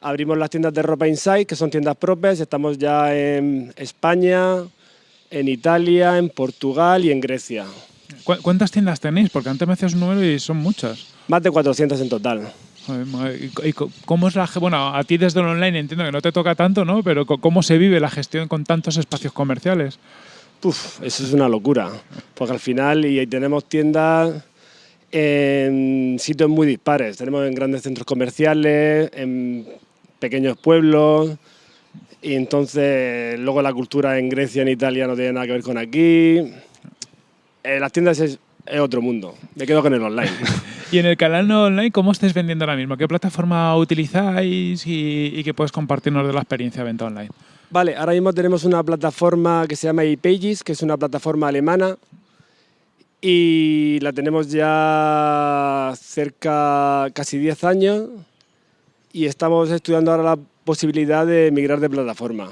[SPEAKER 12] Abrimos las tiendas de ropa Inside, que son tiendas propias. Estamos ya en España, en Italia, en Portugal y en Grecia.
[SPEAKER 1] ¿Cuántas tiendas tenéis? Porque antes me hacías un número y son muchas.
[SPEAKER 12] Más de 400 en total.
[SPEAKER 1] ¿Y cómo es la Bueno, a ti desde el online entiendo que no te toca tanto, ¿no? Pero ¿cómo se vive la gestión con tantos espacios comerciales?
[SPEAKER 12] Uf, eso es una locura. Porque al final y tenemos tiendas en sitios muy dispares. Tenemos en grandes centros comerciales, en pequeños pueblos, y entonces luego la cultura en Grecia, en Italia no tiene nada que ver con aquí. En las tiendas es, otro mundo. Me quedo con el online.
[SPEAKER 1] y en el canal no online, ¿cómo estáis vendiendo ahora mismo? ¿Qué plataforma utilizáis y, y qué puedes compartirnos de la experiencia de venta online?
[SPEAKER 12] Vale, ahora mismo tenemos una plataforma que se llama ePages, que es una plataforma alemana y la tenemos ya cerca casi 10 años y estamos estudiando ahora la posibilidad de migrar de plataforma.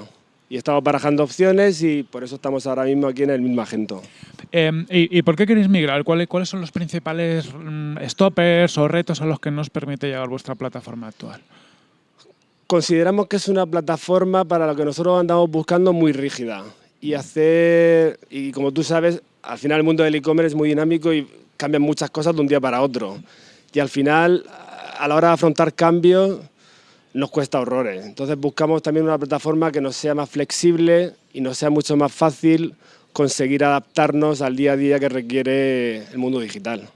[SPEAKER 12] Y estamos barajando opciones y por eso estamos ahora mismo aquí en el mismo agento.
[SPEAKER 1] Em, ¿y, por qué queréis migrar? ¿Cuáles, ¿Cuáles son los principales mm, stoppers o retos a los que nos permite llegar vuestra plataforma actual?
[SPEAKER 12] consideramos que es una plataforma para lo que nosotros andamos buscando muy rígida y hacer, y como tú sabes, al final el mundo del e-commerce es muy dinámico y cambian muchas cosas de un día para otro. Y al final, a la hora de afrontar cambios, nos cuesta horrores. Entonces buscamos también una plataforma que nos sea más flexible y nos sea mucho más fácil conseguir adaptarnos al día a día que requiere el mundo digital.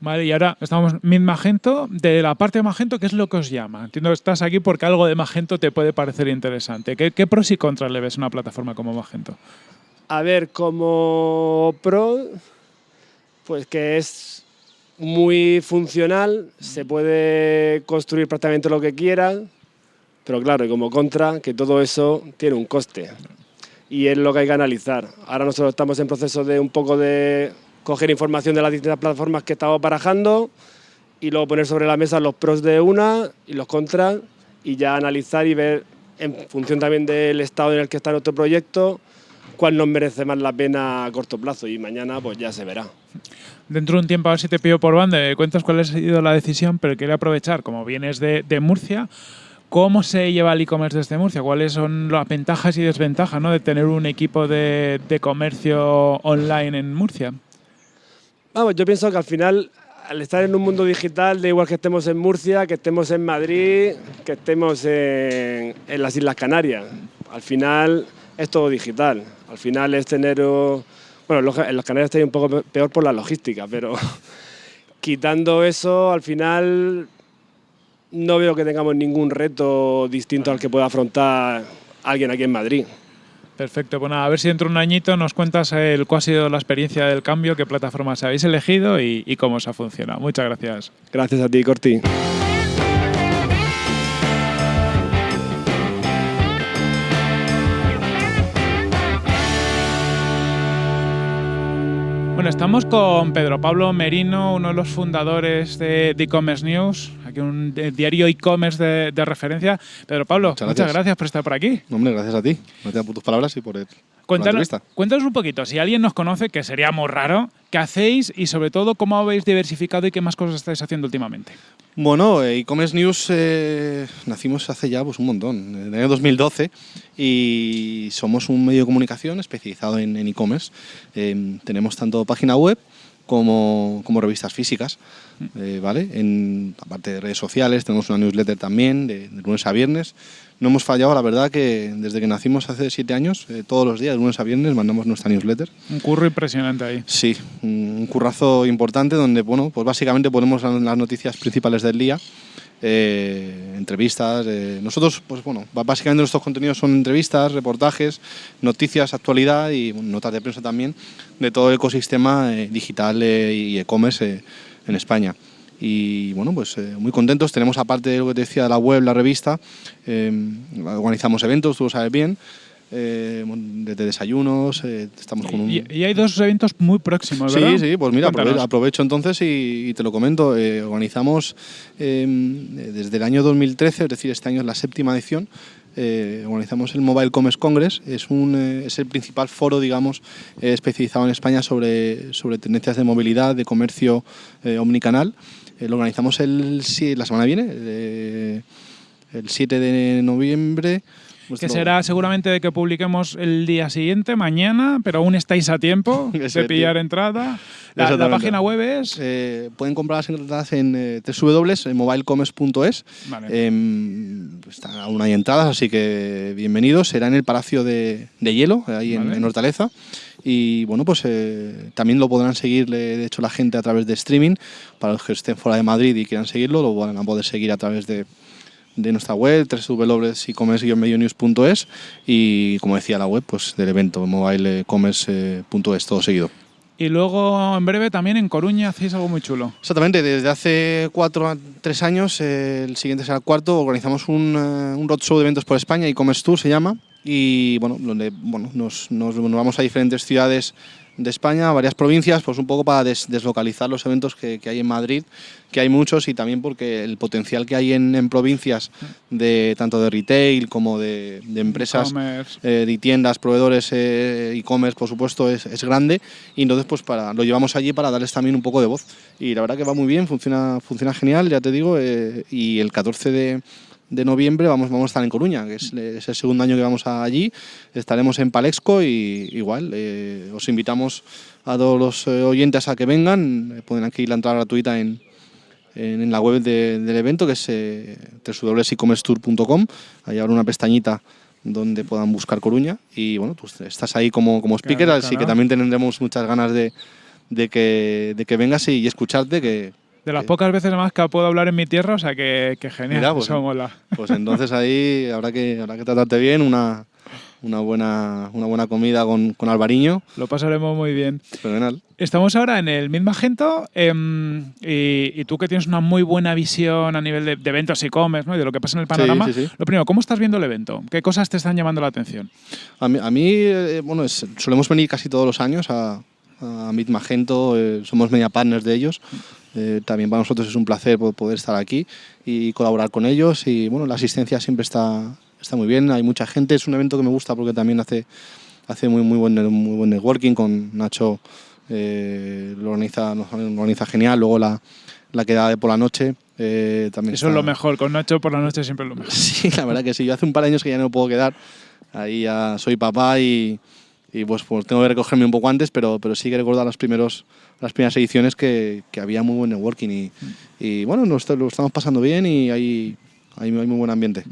[SPEAKER 1] Vale, y ahora estamos Mid Magento. De la parte de Magento, ¿qué es lo que os llama? Entiendo que estás aquí porque algo de Magento te puede parecer interesante. ¿Qué, qué pros y contras le ves a una plataforma como Magento?
[SPEAKER 12] A ver, como pro, pues que es muy funcional, se puede construir prácticamente lo que quieras, pero claro, y como contra, que todo eso tiene un coste. Y es lo que hay que analizar. Ahora nosotros estamos en proceso de un poco de coger información de las distintas plataformas que estamos barajando y luego poner sobre la mesa los pros de una y los contras y ya analizar y ver en función también del estado en el que está nuestro proyecto cuál nos merece más la pena a corto plazo y mañana pues ya se verá.
[SPEAKER 1] Dentro de un tiempo a ver si te pido por banda, me cuentas cuál ha sido la decisión, pero quería aprovechar, como vienes de, de Murcia, ¿cómo se lleva el e-commerce desde Murcia? ¿Cuáles son las ventajas y desventajas ¿no? de tener un equipo de, de comercio online en Murcia?
[SPEAKER 12] Vamos, yo pienso que al final, al estar en un mundo digital, da igual que estemos en Murcia, que estemos en Madrid, que estemos en, en las Islas Canarias. Al final es todo digital. Al final es tener... oh, Bueno, en las Canarias está un poco peor por la logística, pero quitando eso, al final no veo que tengamos ningún reto distinto al que pueda afrontar alguien aquí en Madrid.
[SPEAKER 1] Perfecto, pues nada, a ver si dentro de un añito nos cuentas el, cuál ha sido la experiencia del cambio, qué plataformas habéis elegido y, y cómo os ha funcionado. Muchas gracias.
[SPEAKER 12] Gracias a ti, Corti.
[SPEAKER 1] Bueno, estamos con Pedro Pablo Merino, uno de los fundadores de e-commerce news, aquí un diario e-commerce de, de referencia. Pedro Pablo, muchas
[SPEAKER 13] gracias.
[SPEAKER 1] gracias. por estar por aquí.
[SPEAKER 13] Hombre, gracias a ti. Gracias por tus palabras y por, el, por la
[SPEAKER 1] Cuéntanos,
[SPEAKER 13] entrevista.
[SPEAKER 1] cuéntanos un poquito, si alguien nos conoce, que sería muy raro, ¿qué hacéis y sobre todo cómo habéis diversificado y qué más cosas estáis haciendo últimamente?
[SPEAKER 13] Bueno, eh, e-commerce news eh, nacimos hace ya pues, un montón, en el año 2012, y somos un medio de comunicación especializado en e-commerce. Eh, tenemos tanto página web como, como revistas físicas, eh, ¿vale? En, aparte de redes sociales, tenemos una newsletter también, de, de lunes a viernes. No hemos fallado, la verdad, que desde que nacimos hace siete años, eh, todos los días, de lunes a viernes, mandamos nuestra newsletter.
[SPEAKER 1] Un curro impresionante ahí.
[SPEAKER 13] Sí, un currazo importante donde, bueno, pues básicamente ponemos la- las noticias principales del día, eh, entrevistas. eh, nosotros, pues bueno, básicamente nuestros contenidos son entrevistas, reportajes, noticias, actualidad y bueno, notas de prensa también de todo el ecosistema eh, digital eh, y e-commerce eh, en España. Y bueno, pues eh, muy contentos. Tenemos, aparte de lo que te decía, la web, la revista, eh, organizamos eventos, tú lo sabes bien, eh, desayunos, eh, estamos con un...
[SPEAKER 1] Y, y hay dos eventos muy próximos, ¿verdad?
[SPEAKER 13] Sí, sí, pues mira,
[SPEAKER 1] Cuéntanos.
[SPEAKER 13] aprovecho entonces y, y te lo comento. Eh, organizamos eh, desde el año 2013, es decir, este año es la séptima edición, eh, organizamos el Mobile Commerce Congress. Es, eh, el principal foro, digamos, eh, especializado en España sobre, tendencias de movilidad, de comercio omnicanal. Lo organizamos el, la semana que viene, el 7 de noviembre.
[SPEAKER 1] Que
[SPEAKER 13] Nuestro-
[SPEAKER 1] será seguramente de que publiquemos el día siguiente, mañana, pero aún estáis a tiempo de pillar entrada. La, la página web es...
[SPEAKER 13] Eh, pueden comprar las entradas en eh, www.mobilecommerce.es.
[SPEAKER 1] Vale.
[SPEAKER 13] Em, están aún hay entradas, así que bienvenidos. Será en el Palacio de, de Hielo, ahí en,
[SPEAKER 1] Vale.
[SPEAKER 13] en Hortaleza. Y bueno, pues eh, también lo podrán seguir, le- de hecho, la gente a través de streaming. Para los que estén fuera de Madrid y quieran seguirlo, lo van a poder seguir a través de, de nuestra web, www.ecommerce-news.es y, como decía la web, pues del evento, mobilecommerce.es, todo seguido.
[SPEAKER 1] Y luego, en breve, también en Coruña hacéis algo muy chulo.
[SPEAKER 13] Exactamente, desde hace cuatro a tres años, el siguiente será el cuarto, organizamos un, eh, un roadshow de eventos por España, e-commerce tour se llama, y bueno, donde bueno, nos, nos- nos vamos a diferentes ciudades de España, varias provincias, pues un poco para des- deslocalizar los eventos que, que hay en Madrid, que hay muchos, y también porque el potencial que hay en, en provincias, de tanto de retail como de, de empresas eh, de tiendas, proveedores, eh, e-commerce, por supuesto, es, es grande. Y entonces, pues para, lo llevamos allí para darles también un poco de voz. Y la verdad que va muy bien, funciona, funciona genial, ya te digo. eh, y el 14 de, de noviembre vamos, vamos a estar en Coruña, que es, es el segundo año que vamos allí. Estaremos en Palexco y igual eh, os invitamos a todos los eh, oyentes a que vengan. Eh, pueden aquí la entrada gratuita en, en, la web del evento, que es eh, www.ecommercetour.com. Ahí habrá una pestañita donde puedan buscar Coruña y bueno, tú estás ahí como, como speaker,
[SPEAKER 1] Claro,
[SPEAKER 13] así
[SPEAKER 1] claro.
[SPEAKER 13] que también tendremos muchas ganas de, de que, de que vengas y, y escucharte, que
[SPEAKER 1] De las pocas veces más que puedo hablar en mi tierra, o sea que, que genial,
[SPEAKER 13] Mira, pues,
[SPEAKER 1] eso mola.
[SPEAKER 13] pues entonces ahí habrá que, habrá que tratarte bien, una, una, buena, una buena comida con, con Alvariño.
[SPEAKER 1] Lo pasaremos muy bien.
[SPEAKER 13] Fenomenal.
[SPEAKER 1] Estamos ahora en el Mid Magento em, y, y tú que tienes una muy buena visión a nivel de, de eventos y de lo que pasa en el panorama,
[SPEAKER 13] sí, sí.
[SPEAKER 1] lo primero, ¿cómo estás viendo el evento? ¿Qué cosas te están llamando la atención?
[SPEAKER 13] A mí, a mí, eh, bueno, es- solemos venir casi todos los años a, a Meet Magento, eh, somos media partners de ellos. Eh, también para nosotros es un placer po- poder estar aquí y colaborar con ellos. Y bueno, la asistencia siempre está, está muy bien, hay mucha gente. Es un evento que me gusta porque también hace, hace muy, muy, buen, muy buen networking con Nacho. eh, lo, organiza, lo organiza genial. Luego la, la quedada de por la noche. eh, también
[SPEAKER 1] Eso es
[SPEAKER 13] está-
[SPEAKER 1] lo mejor, con Nacho por la noche siempre es lo mejor.
[SPEAKER 13] Sí, la verdad que sí. Yo hace un par de años que ya no puedo quedar. Ahí ya soy papá y, y pues, pues tengo que recogerme un poco antes, pero, pero sí que recuerdo las, primeros, las primeras ediciones que, que había muy buen networking y, y bueno, nos lo estamos pasando bien y hay, hay, hay muy buen ambiente.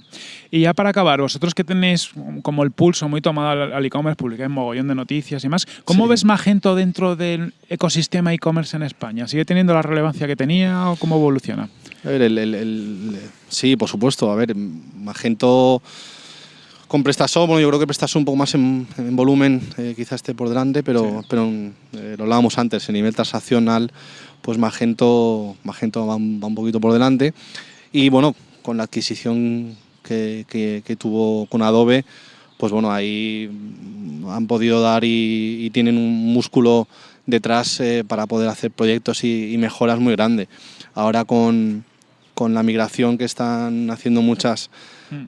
[SPEAKER 1] Y ya para acabar, vosotros que tenéis como el pulso muy tomado al al e-commerce, publicáis mogollón de noticias y más, ¿cómo
[SPEAKER 13] Sí.
[SPEAKER 1] ves Magento dentro del ecosistema e-commerce en España? ¿Sigue teniendo la relevancia que tenía o cómo evoluciona?
[SPEAKER 13] A ver, el, el- el- sí, por supuesto. A ver, Magento con PrestaShop, bueno, yo creo que PrestaShop un poco más en, en volumen eh, quizás esté por delante, pero, pero eh, lo hablábamos antes, en nivel transaccional, pues Magento, Magento va, un- va un poquito por delante. Y bueno, con la adquisición que, que- que tuvo con Adobe, pues bueno, ahí han podido dar y, y tienen un músculo detrás eh, para poder hacer proyectos y, y mejoras muy grandes. Ahora con, con la migración que están haciendo muchas,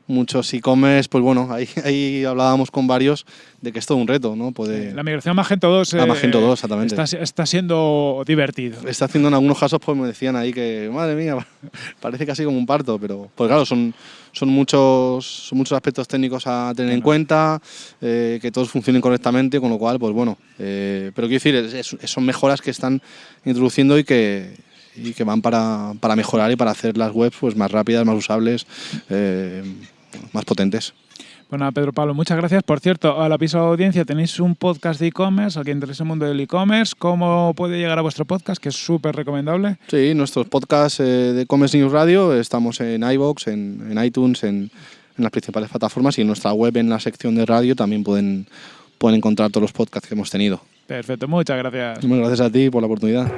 [SPEAKER 13] muchos e-commerce, pues bueno, ahí, ahí hablábamos con varios de que es todo un reto, ¿no? Puede,
[SPEAKER 1] La migración a Magento 2,
[SPEAKER 13] A Magento 2, exactamente.
[SPEAKER 1] Está, está siendo divertido.
[SPEAKER 13] está haciendo en algunos casos, pues me decían ahí que, madre mía, parece casi como un parto, pero pues claro, son, son, muchos, son muchos aspectos técnicos a tener en cuenta, eh, que todos funcionen correctamente, con lo cual, pues bueno, eh, pero quiero decir, es- es- son mejoras que están introduciendo y que, y que van para, para mejorar y para hacer las webs pues, más rápidas, más usables, eh, más potentes.
[SPEAKER 1] Bueno, Pedro Pablo, muchas gracias. Por cierto, a la piso audiencia tenéis un podcast de e-commerce, al que interese el mundo del e-commerce. ¿Cómo puede llegar a vuestro podcast? Que es súper recomendable.
[SPEAKER 13] Sí, nuestros podcasts eh, de Commerce News Radio estamos en iVoox, en, en iTunes, en, en las principales plataformas y en nuestra web, en la sección de radio, también pueden, pueden encontrar todos los podcasts que hemos tenido.
[SPEAKER 1] Perfecto, muchas gracias.
[SPEAKER 13] Muchas gracias a ti por la oportunidad.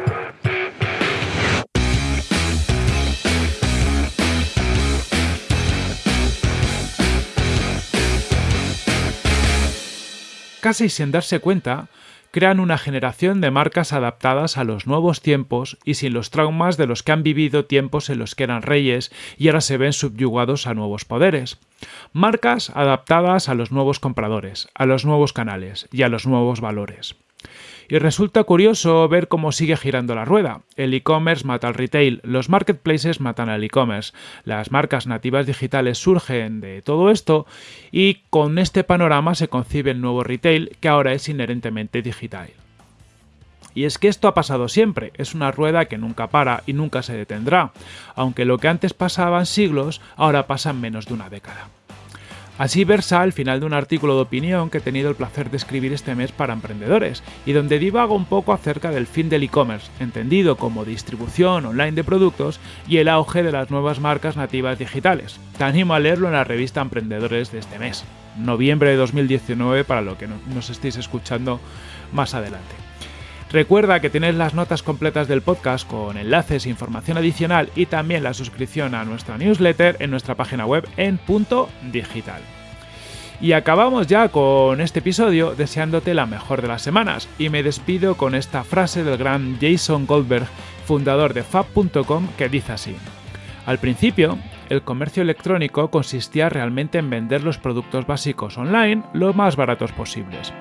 [SPEAKER 1] Casi sin darse cuenta, crean una generación de marcas adaptadas a los nuevos tiempos y sin los traumas de los que han vivido tiempos en los que eran reyes y ahora se ven subyugados a nuevos poderes. Marcas adaptadas a los nuevos compradores, a los nuevos canales y a los nuevos valores. Y resulta curioso ver cómo sigue girando la rueda. El e-commerce mata al retail, los marketplaces matan al e-commerce, las marcas nativas digitales surgen de todo esto y con este panorama se concibe el nuevo retail que ahora es inherentemente digital. Y es que esto ha pasado siempre, es una rueda que nunca para y nunca se detendrá, aunque lo que antes pasaba en siglos ahora pasa en menos de una década. Así versa el final de un artículo de opinión que he tenido el placer de escribir este mes para emprendedores, y donde divago un poco acerca del fin del e-commerce, entendido como distribución online de productos y el auge de las nuevas marcas nativas digitales. Te animo a leerlo en la revista Emprendedores de este mes, noviembre de 2019 para lo que no- nos estéis escuchando más adelante. Recuerda que tenéis las notas completas del podcast con enlaces información adicional y también la suscripción a nuestra newsletter en nuestra página web en punto digital. Y acabamos ya con este episodio deseándote la mejor de las semanas y me despido con esta frase del gran Jason Goldberg, fundador de Fab.com, que dice así. Al principio, el comercio electrónico consistía realmente en vender los productos básicos online lo más baratos posibles.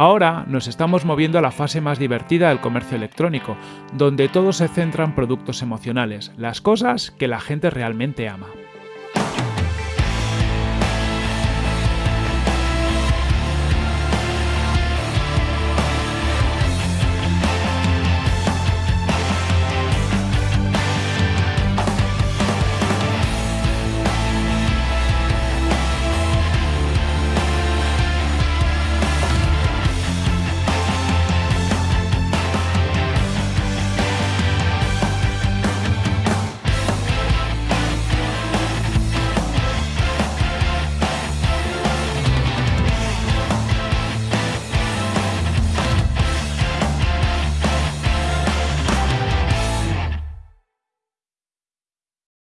[SPEAKER 1] Ahora nos estamos moviendo a la fase más divertida del comercio electrónico, donde todo se centra en productos emocionales, las cosas que la gente realmente ama.